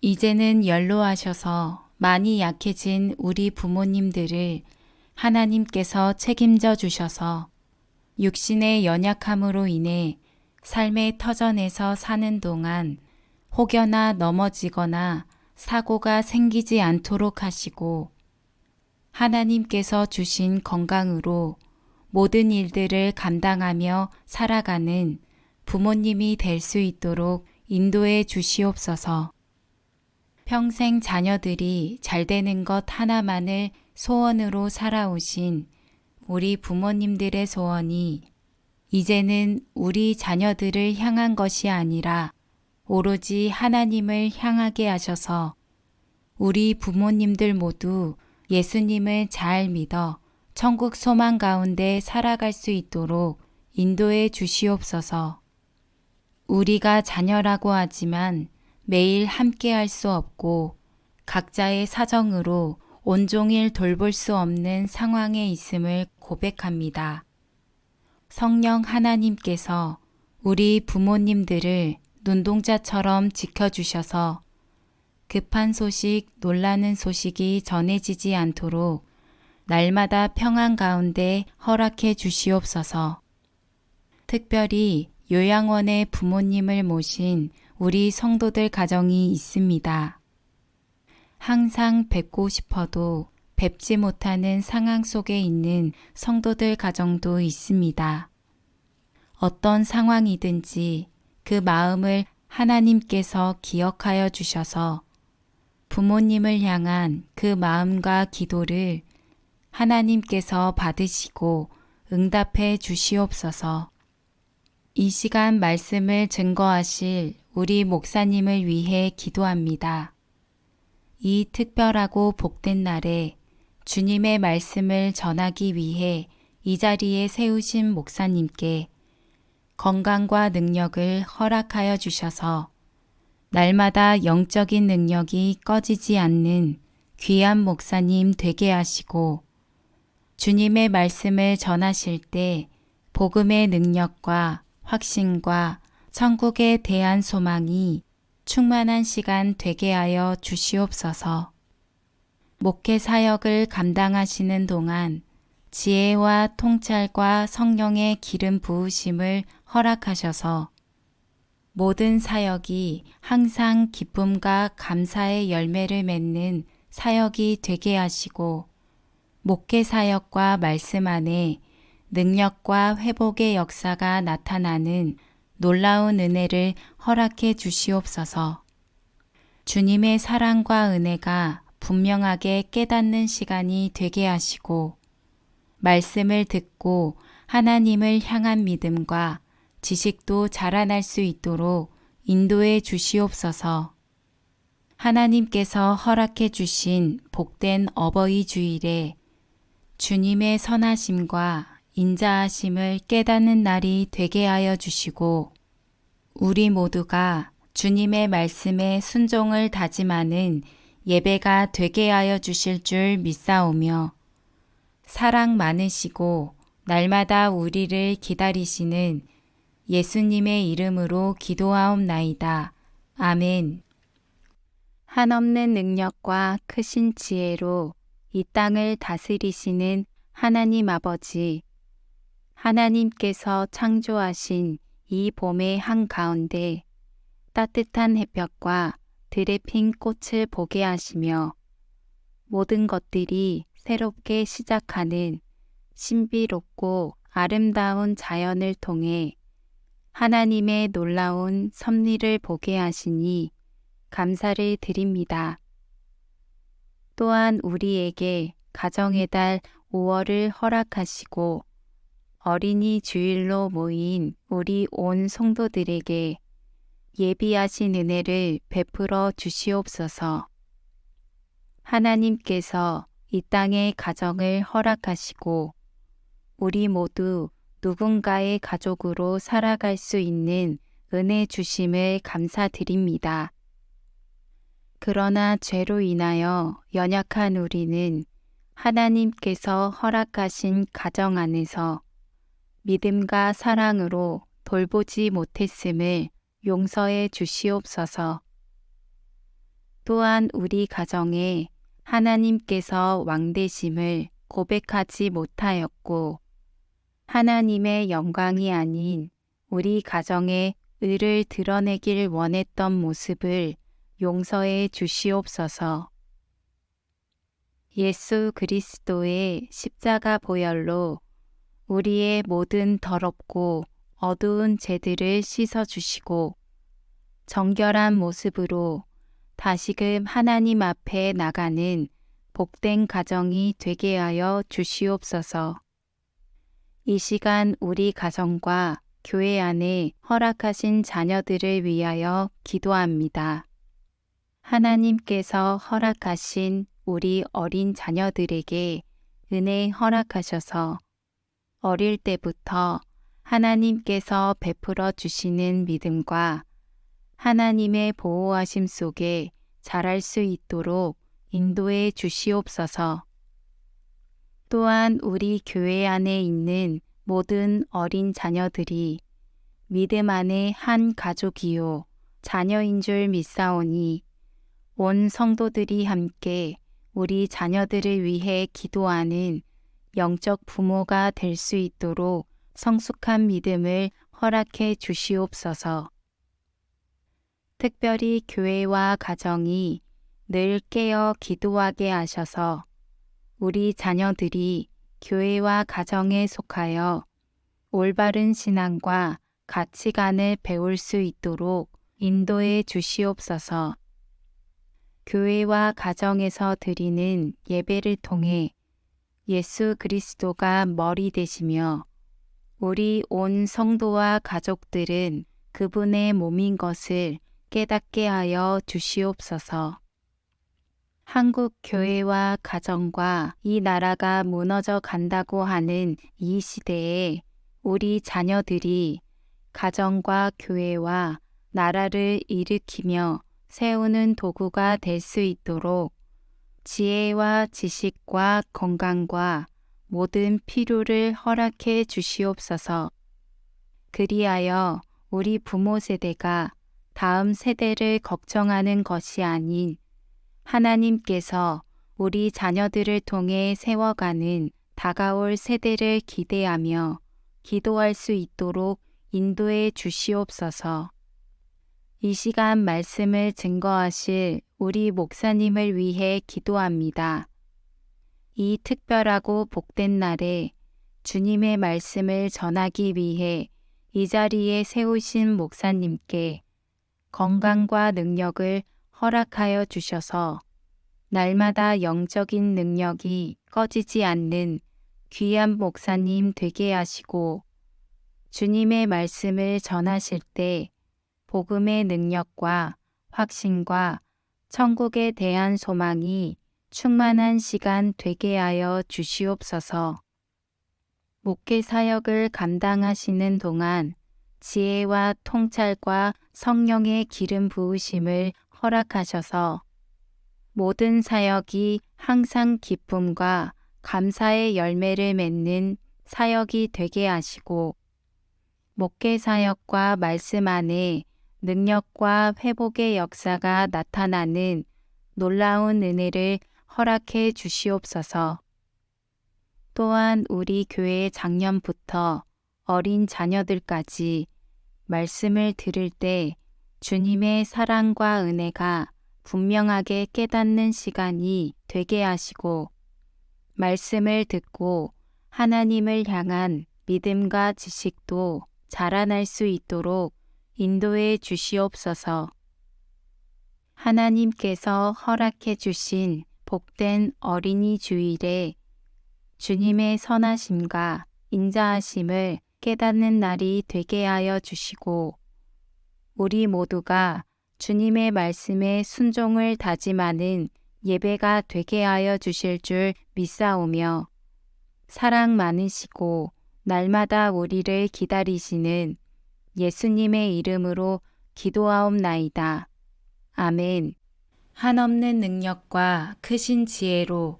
이제는 연로하셔서 많이 약해진 우리 부모님들을 하나님께서 책임져 주셔서 육신의 연약함으로 인해 삶의 터전에서 사는 동안 혹여나 넘어지거나 사고가 생기지 않도록 하시고 하나님께서 주신 건강으로 모든 일들을 감당하며 살아가는 부모님이 될 수 있도록 인도해 주시옵소서. 평생 자녀들이 잘 되는 것 하나만을 소원으로 살아오신 우리 부모님들의 소원이 이제는 우리 자녀들을 향한 것이 아니라 오로지 하나님을 향하게 하셔서 우리 부모님들 모두 예수님을 잘 믿어 천국 소망 가운데 살아갈 수 있도록 인도해 주시옵소서. 우리가 자녀라고 하지만 매일 함께 할 수 없고 각자의 사정으로 온종일 돌볼 수 없는 상황에 있음을 고백합니다. 성령 하나님께서 우리 부모님들을 눈동자처럼 지켜주셔서 급한 소식, 놀라는 소식이 전해지지 않도록 날마다 평안 가운데 허락해 주시옵소서. 특별히 요양원에 부모님을 모신 우리 성도들 가정이 있습니다. 항상 뵙고 싶어도 뵙지 못하는 상황 속에 있는 성도들 가정도 있습니다. 어떤 상황이든지 그 마음을 하나님께서 기억하여 주셔서 부모님을 향한 그 마음과 기도를 하나님께서 받으시고 응답해 주시옵소서. 이 시간 말씀을 증거하실 우리 목사님을 위해 기도합니다. 이 특별하고 복된 날에 주님의 말씀을 전하기 위해 이 자리에 세우신 목사님께 건강과 능력을 허락하여 주셔서 날마다 영적인 능력이 꺼지지 않는 귀한 목사님 되게 하시고 주님의 말씀을 전하실 때 복음의 능력과 확신과 천국에 대한 소망이 충만한 시간 되게 하여 주시옵소서. 목회 사역을 감당하시는 동안 지혜와 통찰과 성령의 기름 부으심을 허락하셔서 모든 사역이 항상 기쁨과 감사의 열매를 맺는 사역이 되게 하시고 목회 사역과 말씀 안에 능력과 회복의 역사가 나타나는 놀라운 은혜를 허락해 주시옵소서. 주님의 사랑과 은혜가 분명하게 깨닫는 시간이 되게 하시고 말씀을 듣고 하나님을 향한 믿음과 지식도 자라날 수 있도록 인도해 주시옵소서. 하나님께서 허락해 주신 복된 어버이 주일에 주님의 선하심과 인자하심을 깨닫는 날이 되게 하여 주시고 우리 모두가 주님의 말씀에 순종을 다짐하는 예배가 되게 하여 주실 줄 믿사오며 사랑 많으시고 날마다 우리를 기다리시는 예수님의 이름으로 기도하옵나이다. 아멘. 한없는 능력과 크신 지혜로 이 땅을 다스리시는 하나님 아버지, 하나님께서 창조하신 이 봄의 한가운데 따뜻한 햇볕과 들에 핀 꽃을 보게 하시며 모든 것들이 새롭게 시작하는 신비롭고 아름다운 자연을 통해 하나님의 놀라운 섭리를 보게 하시니 감사를 드립니다. 또한 우리에게 가정의 달 5월을 허락하시고 어린이 주일로 모인 우리 온 성도들에게 예비하신 은혜를 베풀어 주시옵소서. 하나님께서 이 땅의 가정을 허락하시고 우리 모두 누군가의 가족으로 살아갈 수 있는 은혜 주심을 감사드립니다. 그러나 죄로 인하여 연약한 우리는 하나님께서 허락하신 가정 안에서 믿음과 사랑으로 돌보지 못했음을 용서해 주시옵소서. 또한 우리 가정에 하나님께서 왕되심을 고백하지 못하였고 하나님의 영광이 아닌 우리 가정의 의를 드러내길 원했던 모습을 용서해 주시옵소서. 예수 그리스도의 십자가 보혈로 우리의 모든 더럽고 어두운 죄들을 씻어 주시고 정결한 모습으로 다시금 하나님 앞에 나가는 복된 가정이 되게 하여 주시옵소서. 이 시간 우리 가정과 교회 안에 허락하신 자녀들을 위하여 기도합니다. 하나님께서 허락하신 우리 어린 자녀들에게 은혜 허락하셔서 어릴 때부터 하나님께서 베풀어 주시는 믿음과 하나님의 보호하심 속에 자랄 수 있도록 인도해 주시옵소서. 또한 우리 교회 안에 있는 모든 어린 자녀들이 믿음 안에 한 가족이요 자녀인 줄 믿사오니 온 성도들이 함께 우리 자녀들을 위해 기도하는 영적 부모가 될 수 있도록 성숙한 믿음을 허락해 주시옵소서. 특별히 교회와 가정이 늘 깨어 기도하게 하셔서 우리 자녀들이 교회와 가정에 속하여 올바른 신앙과 가치관을 배울 수 있도록 인도해 주시옵소서. 교회와 가정에서 드리는 예배를 통해 예수 그리스도가 머리 되시며 우리 온 성도와 가족들은 그분의 몸인 것을 깨닫게 하여 주시옵소서. 한국 교회와 가정과 이 나라가 무너져 간다고 하는 이 시대에 우리 자녀들이 가정과 교회와 나라를 일으키며 세우는 도구가 될 수 있도록 지혜와 지식과 건강과 모든 필요를 허락해 주시옵소서. 그리하여 우리 부모 세대가 다음 세대를 걱정하는 것이 아닌 하나님께서 우리 자녀들을 통해 세워가는 다가올 세대를 기대하며 기도할 수 있도록 인도해 주시옵소서. 이 시간 말씀을 증거하실 우리 목사님을 위해 기도합니다. 이 특별하고 복된 날에 주님의 말씀을 전하기 위해 이 자리에 세우신 목사님께 건강과 능력을 허락하여 주셔서 날마다 영적인 능력이 꺼지지 않는 귀한 목사님 되게 하시고 주님의 말씀을 전하실 때 복음의 능력과 확신과 천국에 대한 소망이 충만한 시간 되게 하여 주시옵소서. 목회 사역을 감당하시는 동안 지혜와 통찰과 성령의 기름 부으심을 허락하셔서 모든 사역이 항상 기쁨과 감사의 열매를 맺는 사역이 되게 하시고 목회 사역과 말씀 안에 능력과 회복의 역사가 나타나는 놀라운 은혜를 허락해 주시옵소서. 또한 우리 교회 작년부터 어린 자녀들까지 말씀을 들을 때 주님의 사랑과 은혜가 분명하게 깨닫는 시간이 되게 하시고 말씀을 듣고 하나님을 향한 믿음과 지식도 자라날 수 있도록 인도해 주시옵소서. 하나님께서 허락해 주신 복된 어린이 주일에 주님의 선하심과 인자하심을 깨닫는 날이 되게 하여 주시고 우리 모두가 주님의 말씀에 순종을 다짐하는 예배가 되게 하여 주실 줄 믿사오며 사랑 많으시고 날마다 우리를 기다리시는 예수님의 이름으로 기도하옵나이다. 아멘. 한없는 능력과 크신 지혜로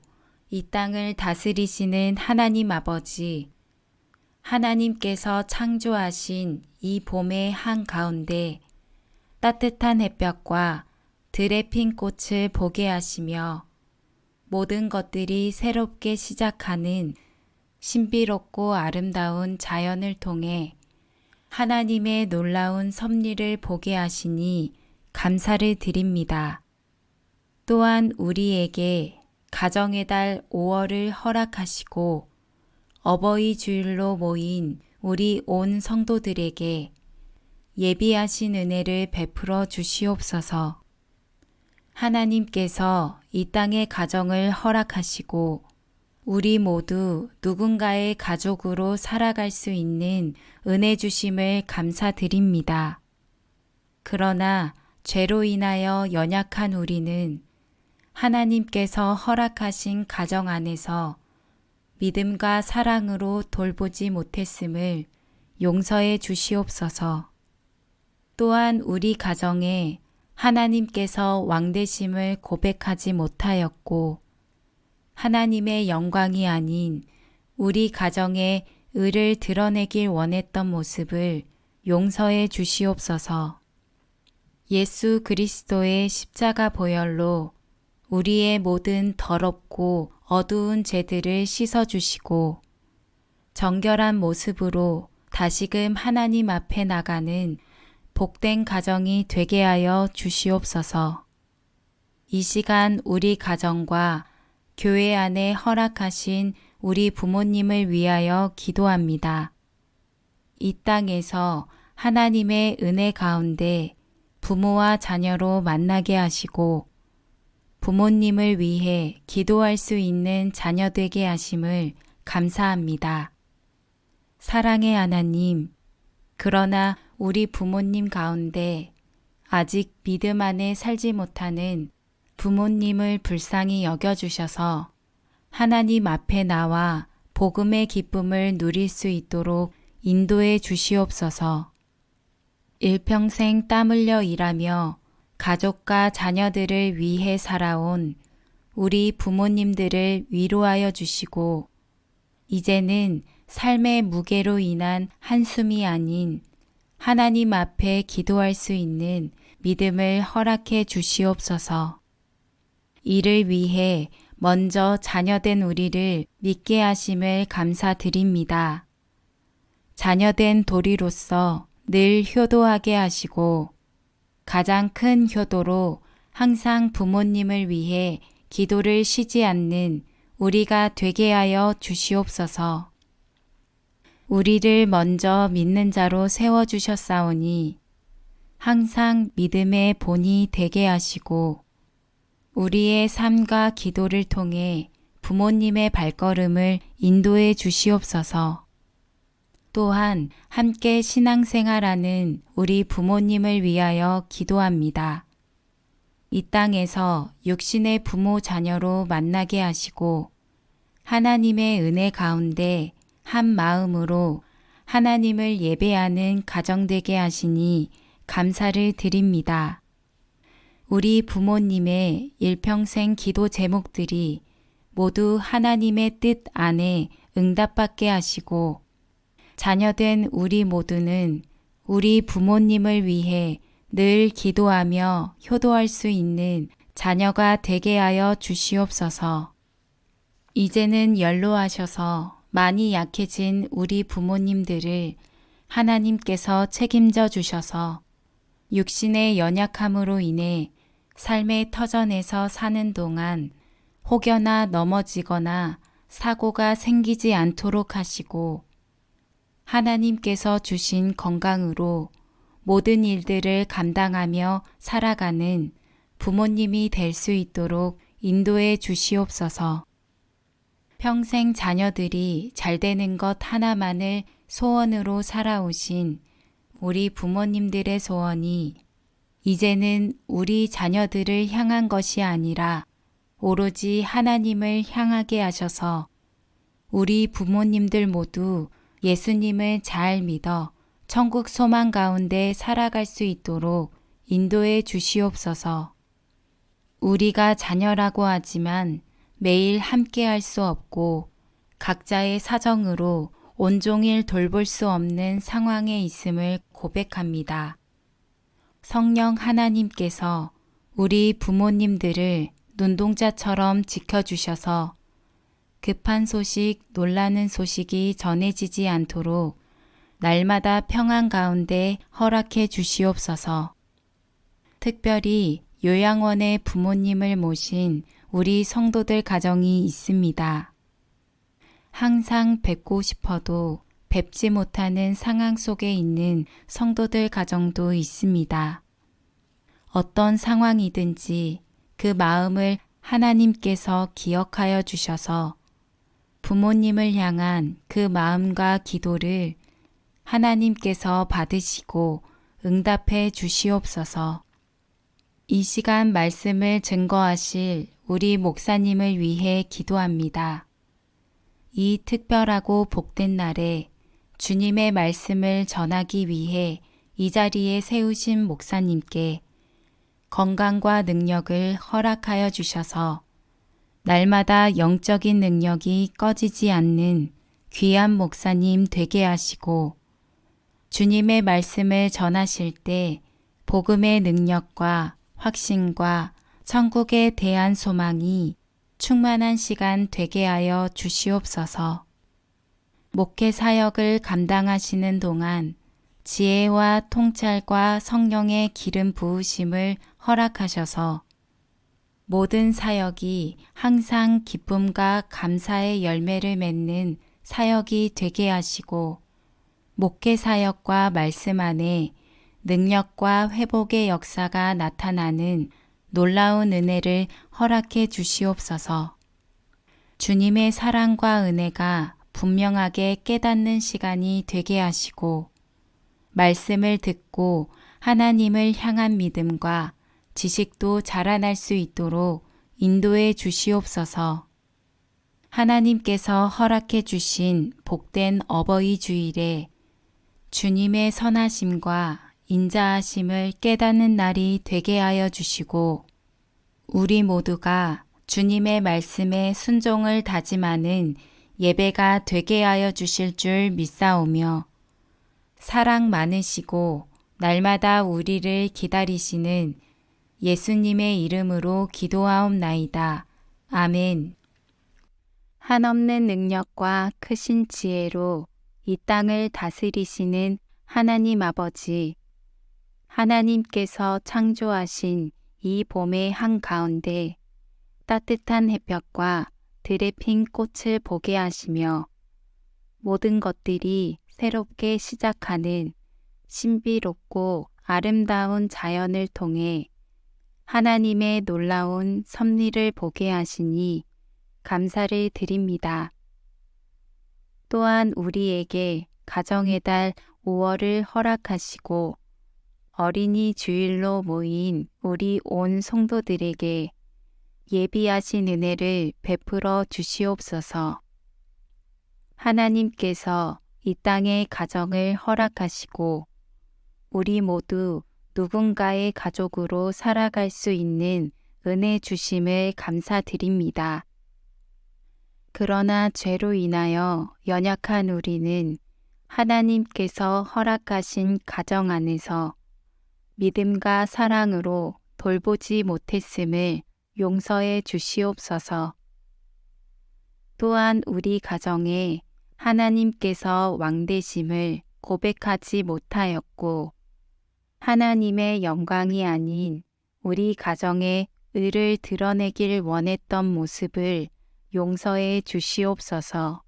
이 땅을 다스리시는 하나님 아버지, 하나님께서 창조하신 이 봄의 한가운데 따뜻한 햇볕과 들의 핀 꽃을 보게 하시며 모든 것들이 새롭게 시작하는 신비롭고 아름다운 자연을 통해 하나님의 놀라운 섭리를 보게 하시니 감사를 드립니다. 또한 우리에게 가정의 달 5월을 허락하시고 어버이 주일로 모인 우리 온 성도들에게 예비하신 은혜를 베풀어 주시옵소서. 하나님께서 이 땅의 가정을 허락하시고 우리 모두 누군가의 가족으로 살아갈 수 있는 은혜 주심을 감사드립니다. 그러나 죄로 인하여 연약한 우리는 하나님께서 허락하신 가정 안에서 믿음과 사랑으로 돌보지 못했음을 용서해 주시옵소서. 또한 우리 가정에 하나님께서 왕되심을 고백하지 못하였고 하나님의 영광이 아닌 우리 가정의 의를 드러내길 원했던 모습을 용서해 주시옵소서. 예수 그리스도의 십자가 보혈로 우리의 모든 더럽고 어두운 죄들을 씻어 주시고 정결한 모습으로 다시금 하나님 앞에 나가는 복된 가정이 되게 하여 주시옵소서. 이 시간 우리 가정과 교회 안에 허락하신 우리 부모님을 위하여 기도합니다. 이 땅에서 하나님의 은혜 가운데 부모와 자녀로 만나게 하시고 부모님을 위해 기도할 수 있는 자녀 되게 하심을 감사합니다. 사랑의 하나님, 그러나 우리 부모님 가운데 아직 믿음 안에 살지 못하는 부모님을 불쌍히 여겨주셔서 하나님 앞에 나와 복음의 기쁨을 누릴 수 있도록 인도해 주시옵소서. 일평생 땀 흘려 일하며 가족과 자녀들을 위해 살아온 우리 부모님들을 위로하여 주시고 이제는 삶의 무게로 인한 한숨이 아닌 하나님 앞에 기도할 수 있는 믿음을 허락해 주시옵소서. 이를 위해 먼저 자녀된 우리를 믿게 하심을 감사드립니다. 자녀된 도리로서 늘 효도하게 하시고 가장 큰 효도로 항상 부모님을 위해 기도를 쉬지 않는 우리가 되게 하여 주시옵소서. 우리를 먼저 믿는 자로 세워주셨사오니 항상 믿음의 본이 되게 하시고 우리의 삶과 기도를 통해 부모님의 발걸음을 인도해 주시옵소서. 또한 함께 신앙생활하는 우리 부모님을 위하여 기도합니다. 이 땅에서 육신의 부모 자녀로 만나게 하시고 하나님의 은혜 가운데 한 마음으로 하나님을 예배하는 가정되게 하시니 감사를 드립니다. 우리 부모님의 일평생 기도 제목들이 모두 하나님의 뜻 안에 응답받게 하시고 자녀된 우리 모두는 우리 부모님을 위해 늘 기도하며 효도할 수 있는 자녀가 되게 하여 주시옵소서. 이제는 연로하셔서 많이 약해진 우리 부모님들을 하나님께서 책임져 주셔서 육신의 연약함으로 인해 삶의 터전에서 사는 동안 혹여나 넘어지거나 사고가 생기지 않도록 하시고 하나님께서 주신 건강으로 모든 일들을 감당하며 살아가는 부모님이 될 수 있도록 인도해 주시옵소서. 평생 자녀들이 잘 되는 것 하나만을 소원으로 살아오신 우리 부모님들의 소원이 이제는 우리 자녀들을 향한 것이 아니라 오로지 하나님을 향하게 하셔서 우리 부모님들 모두 예수님을 잘 믿어 천국 소망 가운데 살아갈 수 있도록 인도해 주시옵소서. 우리가 자녀라고 하지만 매일 함께 할 수 없고 각자의 사정으로 온종일 돌볼 수 없는 상황에 있음을 고백합니다. 성령 하나님께서 우리 부모님들을 눈동자처럼 지켜주셔서 급한 소식, 놀라는 소식이 전해지지 않도록 날마다 평안 가운데 허락해 주시옵소서. 특별히 요양원의 부모님을 모신 우리 성도들 가정이 있습니다. 항상 뵙고 싶어도 뵙지 못하는 상황 속에 있는 성도들 가정도 있습니다. 어떤 상황이든지 그 마음을 하나님께서 기억하여 주셔서 부모님을 향한 그 마음과 기도를 하나님께서 받으시고 응답해 주시옵소서. 이 시간 말씀을 증거하실 우리 목사님을 위해 기도합니다. 이 특별하고 복된 날에 주님의 말씀을 전하기 위해 이 자리에 세우신 목사님께 건강과 능력을 허락하여 주셔서 날마다 영적인 능력이 꺼지지 않는 귀한 목사님 되게 하시고 주님의 말씀을 전하실 때 복음의 능력과 확신과 천국에 대한 소망이 충만한 시간 되게 하여 주시옵소서. 목회 사역을 감당하시는 동안 지혜와 통찰과 성령의 기름 부으심을 허락하셔서 모든 사역이 항상 기쁨과 감사의 열매를 맺는 사역이 되게 하시고 목회 사역과 말씀 안에 능력과 회복의 역사가 나타나는 놀라운 은혜를 허락해 주시옵소서. 주님의 사랑과 은혜가 분명하게 깨닫는 시간이 되게 하시고 말씀을 듣고 하나님을 향한 믿음과 지식도 자라날 수 있도록 인도해 주시옵소서. 하나님께서 허락해 주신 복된 어버이 주일에 주님의 선하심과 인자하심을 깨닫는 날이 되게 하여 주시고 우리 모두가 주님의 말씀에 순종을 다짐하는 예배가 되게 하여 주실 줄 믿사오며 사랑 많으시고 날마다 우리를 기다리시는 예수님의 이름으로 기도하옵나이다. 아멘. 한없는 능력과 크신 지혜로 이 땅을 다스리시는 하나님 아버지, 하나님께서 창조하신 이 봄의 한가운데 따뜻한 햇볕과 들에 핀 꽃을 보게 하시며 모든 것들이 새롭게 시작하는 신비롭고 아름다운 자연을 통해 하나님의 놀라운 섭리를 보게 하시니 감사를 드립니다. 또한 우리에게 가정의 달 5월을 허락하시고 어린이 주일로 모인 우리 온 성도들에게 예비하신 은혜를 베풀어 주시옵소서. 하나님께서 이 땅의 가정을 허락하시고 우리 모두 누군가의 가족으로 살아갈 수 있는 은혜 주심을 감사드립니다. 그러나 죄로 인하여 연약한 우리는 하나님께서 허락하신 가정 안에서 믿음과 사랑으로 돌보지 못했음을 용서해 주시옵소서. 또한 우리 가정에 하나님께서 왕되심을 고백하지 못하였고 하나님의 영광이 아닌 우리 가정의 의를 드러내길 원했던 모습을 용서해 주시옵소서.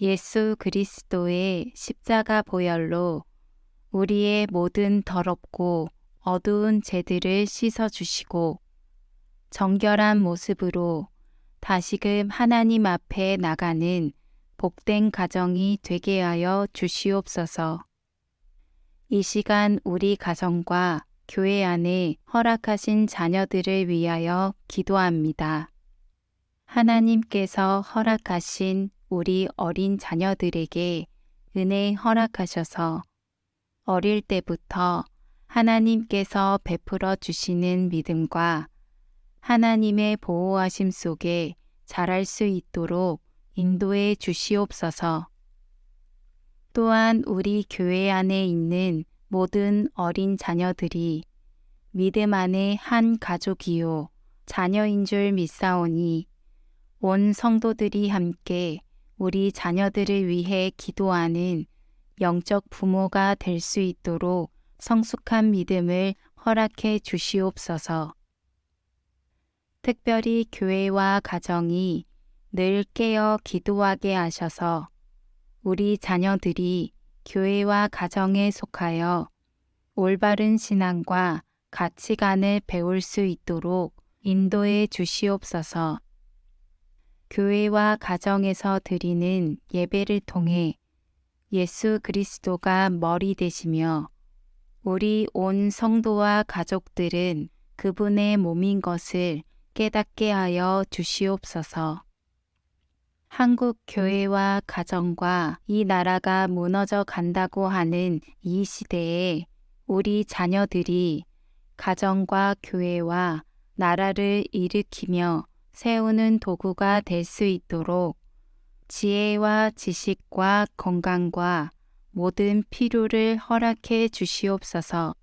예수 그리스도의 십자가 보혈로 우리의 모든 더럽고 어두운 죄들을 씻어 주시고 정결한 모습으로 다시금 하나님 앞에 나가는 복된 가정이 되게 하여 주시옵소서. 이 시간 우리 가정과 교회 안에 허락하신 자녀들을 위하여 기도합니다. 하나님께서 허락하신 우리 어린 자녀들에게 은혜 허락하셔서 어릴 때부터 하나님께서 베풀어 주시는 믿음과 하나님의 보호하심 속에 자랄 수 있도록 인도해 주시옵소서. 또한 우리 교회 안에 있는 모든 어린 자녀들이 믿음 안에 한 가족이요 자녀인 줄 믿사오니 온 성도들이 함께 우리 자녀들을 위해 기도하는 영적 부모가 될 수 있도록 성숙한 믿음을 허락해 주시옵소서. 특별히 교회와 가정이 늘 깨어 기도하게 하셔서 우리 자녀들이 교회와 가정에 속하여 올바른 신앙과 가치관을 배울 수 있도록 인도해 주시옵소서. 교회와 가정에서 드리는 예배를 통해 예수 그리스도가 머리 되시며 우리 온 성도와 가족들은 그분의 몸인 것을 깨닫게 하여 주시옵소서. 한국 교회와 가정과 이 나라가 무너져 간다고 하는 이 시대에 우리 자녀들이 가정과 교회와 나라를 일으키며 세우는 도구가 될 수 있도록 지혜와 지식과 건강과 모든 필요를 허락해 주시옵소서.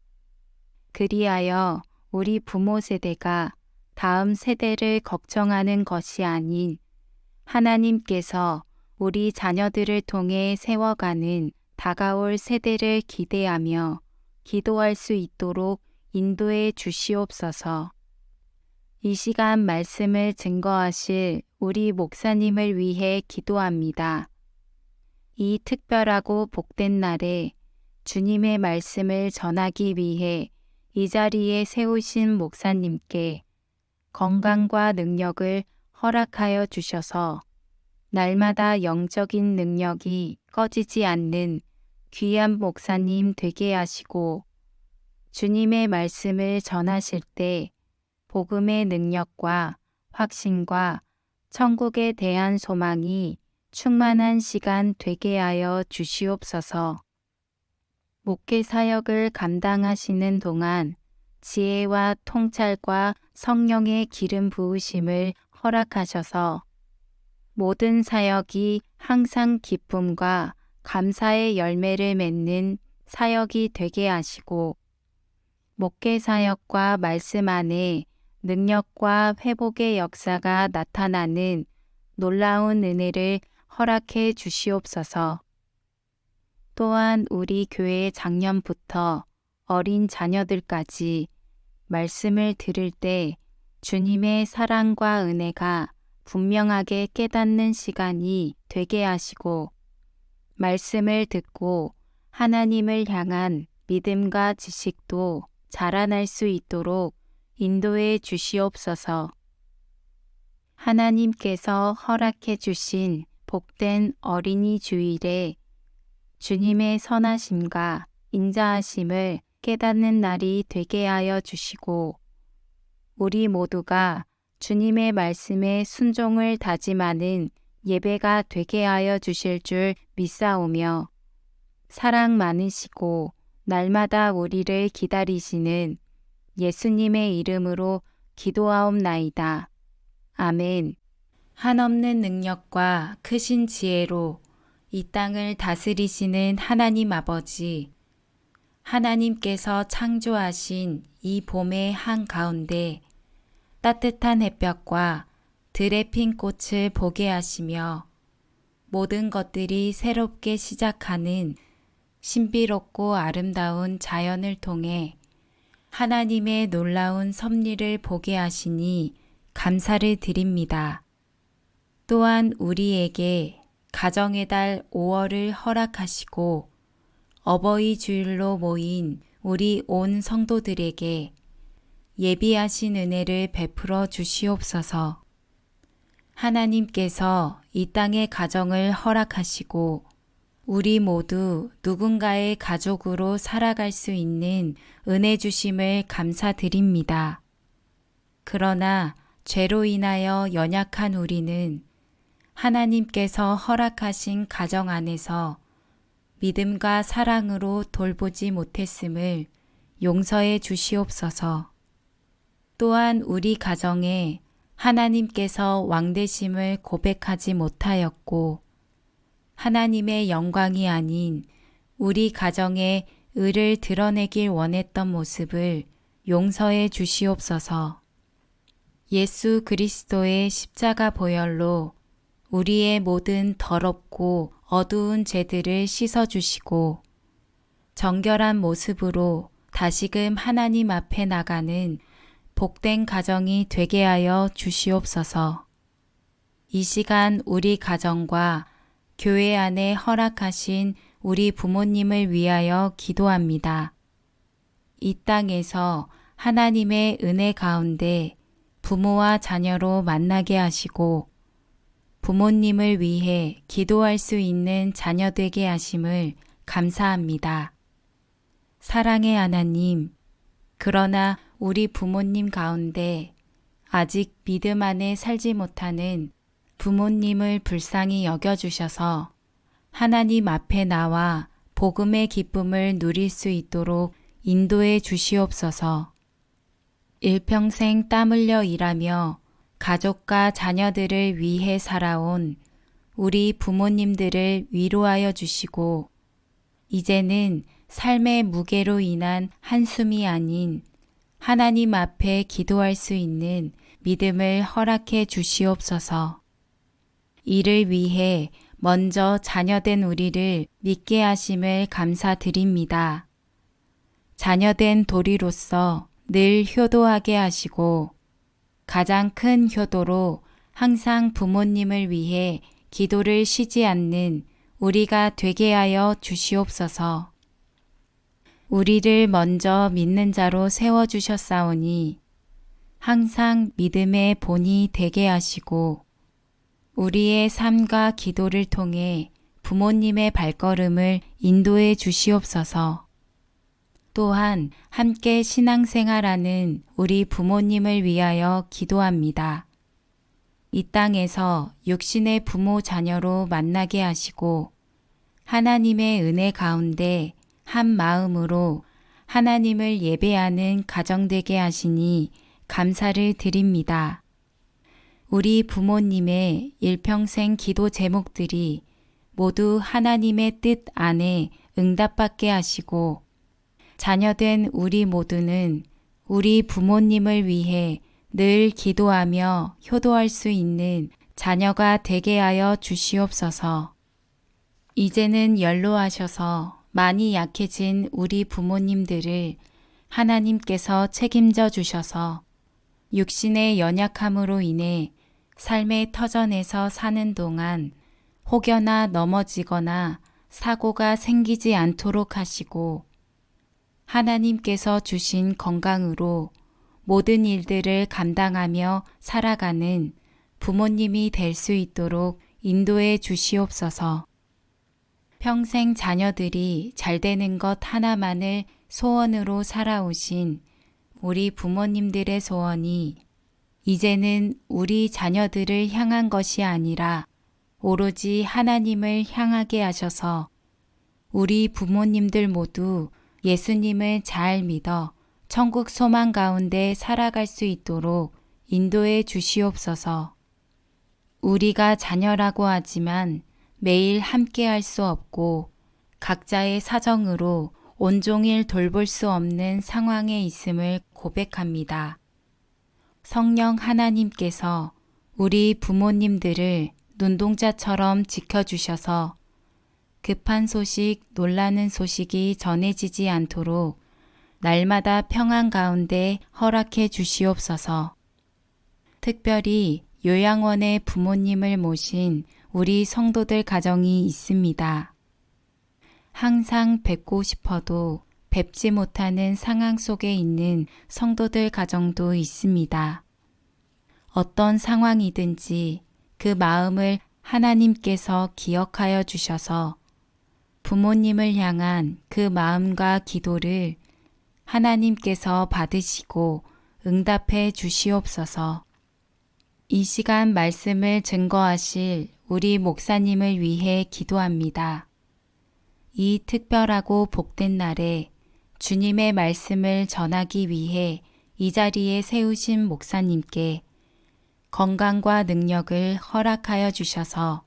그리하여 우리 부모 세대가 다음 세대를 걱정하는 것이 아닌 하나님께서 우리 자녀들을 통해 세워가는 다가올 세대를 기대하며 기도할 수 있도록 인도해 주시옵소서. 이 시간 말씀을 증거하실 우리 목사님을 위해 기도합니다. 이 특별하고 복된 날에 주님의 말씀을 전하기 위해 이 자리에 세우신 목사님께 건강과 능력을 허락하여 주셔서 날마다 영적인 능력이 꺼지지 않는 귀한 목사님 되게 하시고 주님의 말씀을 전하실 때 복음의 능력과 확신과 천국에 대한 소망이 충만한 시간 되게 하여 주시옵소서. 목회 사역을 감당하시는 동안 지혜와 통찰과 성령의 기름 부으심을 허락하셔서 모든 사역이 항상 기쁨과 감사의 열매를 맺는 사역이 되게 하시고 목회 사역과 말씀 안에 능력과 회복의 역사가 나타나는 놀라운 은혜를 허락해 주시옵소서. 또한 우리 교회 작년부터 어린 자녀들까지 말씀을 들을 때 주님의 사랑과 은혜가 분명하게 깨닫는 시간이 되게 하시고 말씀을 듣고 하나님을 향한 믿음과 지식도 자라날 수 있도록 인도해 주시옵소서. 하나님께서 허락해 주신 복된 어린이 주일에 주님의 선하심과 인자하심을 깨닫는 날이 되게 하여 주시고 우리 모두가 주님의 말씀에 순종을 다짐하는 예배가 되게 하여 주실 줄 믿사오며 사랑 많으시고 날마다 우리를 기다리시는 예수님의 이름으로 기도하옵나이다. 아멘. 한없는 능력과 크신 지혜로 이 땅을 다스리시는 하나님 아버지, 하나님께서 창조하신 이 봄의 한가운데 따뜻한 햇볕과 들의 핀 꽃을 보게 하시며 모든 것들이 새롭게 시작하는 신비롭고 아름다운 자연을 통해 하나님의 놀라운 섭리를 보게 하시니 감사를 드립니다. 또한 우리에게 가정의 달 5월을 허락하시고 어버이 주일로 모인 우리 온 성도들에게 예비하신 은혜를 베풀어 주시옵소서. 하나님께서 이 땅의 가정을 허락하시고 우리 모두 누군가의 가족으로 살아갈 수 있는 은혜 주심을 감사드립니다. 그러나 죄로 인하여 연약한 우리는 하나님께서 허락하신 가정 안에서 믿음과 사랑으로 돌보지 못했음을 용서해 주시옵소서. 또한 우리 가정에 하나님께서 왕되심을 고백하지 못하였고 하나님의 영광이 아닌 우리 가정의 의를 드러내길 원했던 모습을 용서해 주시옵소서. 예수 그리스도의 십자가 보혈로 우리의 모든 더럽고 어두운 죄들을 씻어주시고 정결한 모습으로 다시금 하나님 앞에 나가는 복된 가정이 되게 하여 주시옵소서. 이 시간 우리 가정과 교회 안에 허락하신 우리 부모님을 위하여 기도합니다. 이 땅에서 하나님의 은혜 가운데 부모와 자녀로 만나게 하시고 부모님을 위해 기도할 수 있는 자녀 되게 하심을 감사합니다. 사랑의 하나님, 그러나 우리 부모님 가운데 아직 믿음 안에 살지 못하는 부모님을 불쌍히 여겨주셔서 하나님 앞에 나와 복음의 기쁨을 누릴 수 있도록 인도해 주시옵소서. 일평생 땀 흘려 일하며 가족과 자녀들을 위해 살아온 우리 부모님들을 위로하여 주시고 이제는 삶의 무게로 인한 한숨이 아닌 하나님 앞에 기도할 수 있는 믿음을 허락해 주시옵소서. 이를 위해 먼저 자녀된 우리를 믿게 하심을 감사드립니다. 자녀된 도리로서 늘 효도하게 하시고 가장 큰 효도로 항상 부모님을 위해 기도를 쉬지 않는 우리가 되게 하여 주시옵소서. 우리를 먼저 믿는 자로 세워주셨사오니 항상 믿음의 본이 되게 하시고 우리의 삶과 기도를 통해 부모님의 발걸음을 인도해 주시옵소서. 또한 함께 신앙생활하는 우리 부모님을 위하여 기도합니다. 이 땅에서 육신의 부모 자녀로 만나게 하시고 하나님의 은혜 가운데 한 마음으로 하나님을 예배하는 가정 되게 하시니 감사를 드립니다. 우리 부모님의 일평생 기도 제목들이 모두 하나님의 뜻 안에 응답받게 하시고 자녀된 우리 모두는 우리 부모님을 위해 늘 기도하며 효도할 수 있는 자녀가 되게 하여 주시옵소서. 이제는 연로하셔서 많이 약해진 우리 부모님들을 하나님께서 책임져 주셔서 육신의 연약함으로 인해 삶의 터전에서 사는 동안 혹여나 넘어지거나 사고가 생기지 않도록 하시고 하나님께서 주신 건강으로 모든 일들을 감당하며 살아가는 부모님이 될 수 있도록 인도해 주시옵소서. 평생 자녀들이 잘 되는 것 하나만을 소원으로 살아오신 우리 부모님들의 소원이 이제는 우리 자녀들을 향한 것이 아니라 오로지 하나님을 향하게 하셔서 우리 부모님들 모두 예수님을 잘 믿어 천국 소망 가운데 살아갈 수 있도록 인도해 주시옵소서. 우리가 자녀라고 하지만 매일 함께 할 수 없고 각자의 사정으로 온종일 돌볼 수 없는 상황에 있음을 고백합니다. 성령 하나님께서 우리 부모님들을 눈동자처럼 지켜주셔서 급한 소식, 놀라는 소식이 전해지지 않도록 날마다 평안 가운데 허락해 주시옵소서. 특별히 요양원에 부모님을 모신 우리 성도들 가정이 있습니다. 항상 뵙고 싶어도 뵙지 못하는 상황 속에 있는 성도들 가정도 있습니다. 어떤 상황이든지 그 마음을 하나님께서 기억하여 주셔서 부모님을 향한 그 마음과 기도를 하나님께서 받으시고 응답해 주시옵소서. 이 시간 말씀을 증거하실 우리 목사님을 위해 기도합니다. 이 특별하고 복된 날에 주님의 말씀을 전하기 위해 이 자리에 세우신 목사님께 건강과 능력을 허락하여 주셔서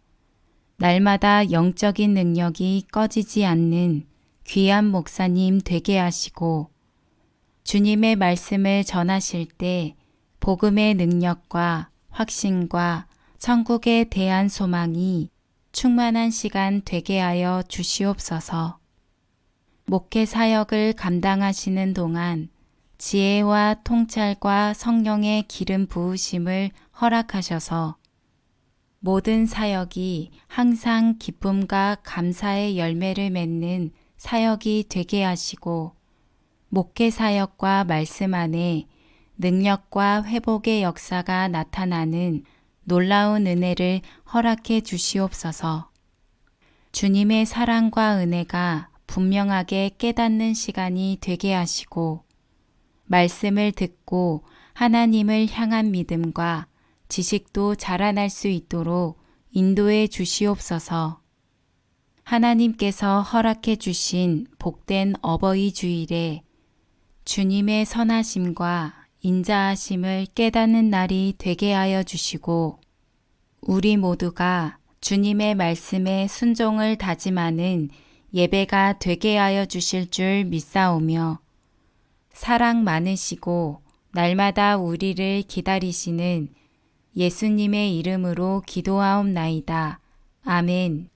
날마다 영적인 능력이 꺼지지 않는 귀한 목사님 되게 하시고 주님의 말씀을 전하실 때 복음의 능력과 확신과 천국에 대한 소망이 충만한 시간 되게 하여 주시옵소서. 목회 사역을 감당하시는 동안 지혜와 통찰과 성령의 기름 부으심을 허락하셔서 모든 사역이 항상 기쁨과 감사의 열매를 맺는 사역이 되게 하시고 목회 사역과 말씀 안에 능력과 회복의 역사가 나타나는 놀라운 은혜를 허락해 주시옵소서. 주님의 사랑과 은혜가 분명하게 깨닫는 시간이 되게 하시고 말씀을 듣고 하나님을 향한 믿음과 지식도 자라날 수 있도록 인도해 주시옵소서. 하나님께서 허락해 주신 복된 어버이 주일에 주님의 선하심과 인자하심을 깨닫는 날이 되게 하여 주시고 우리 모두가 주님의 말씀에 순종을 다짐하는 예배가 되게 하여 주실 줄 믿사오며 사랑 많으시고 날마다 우리를 기다리시는 예수님의 이름으로 기도하옵나이다. 아멘.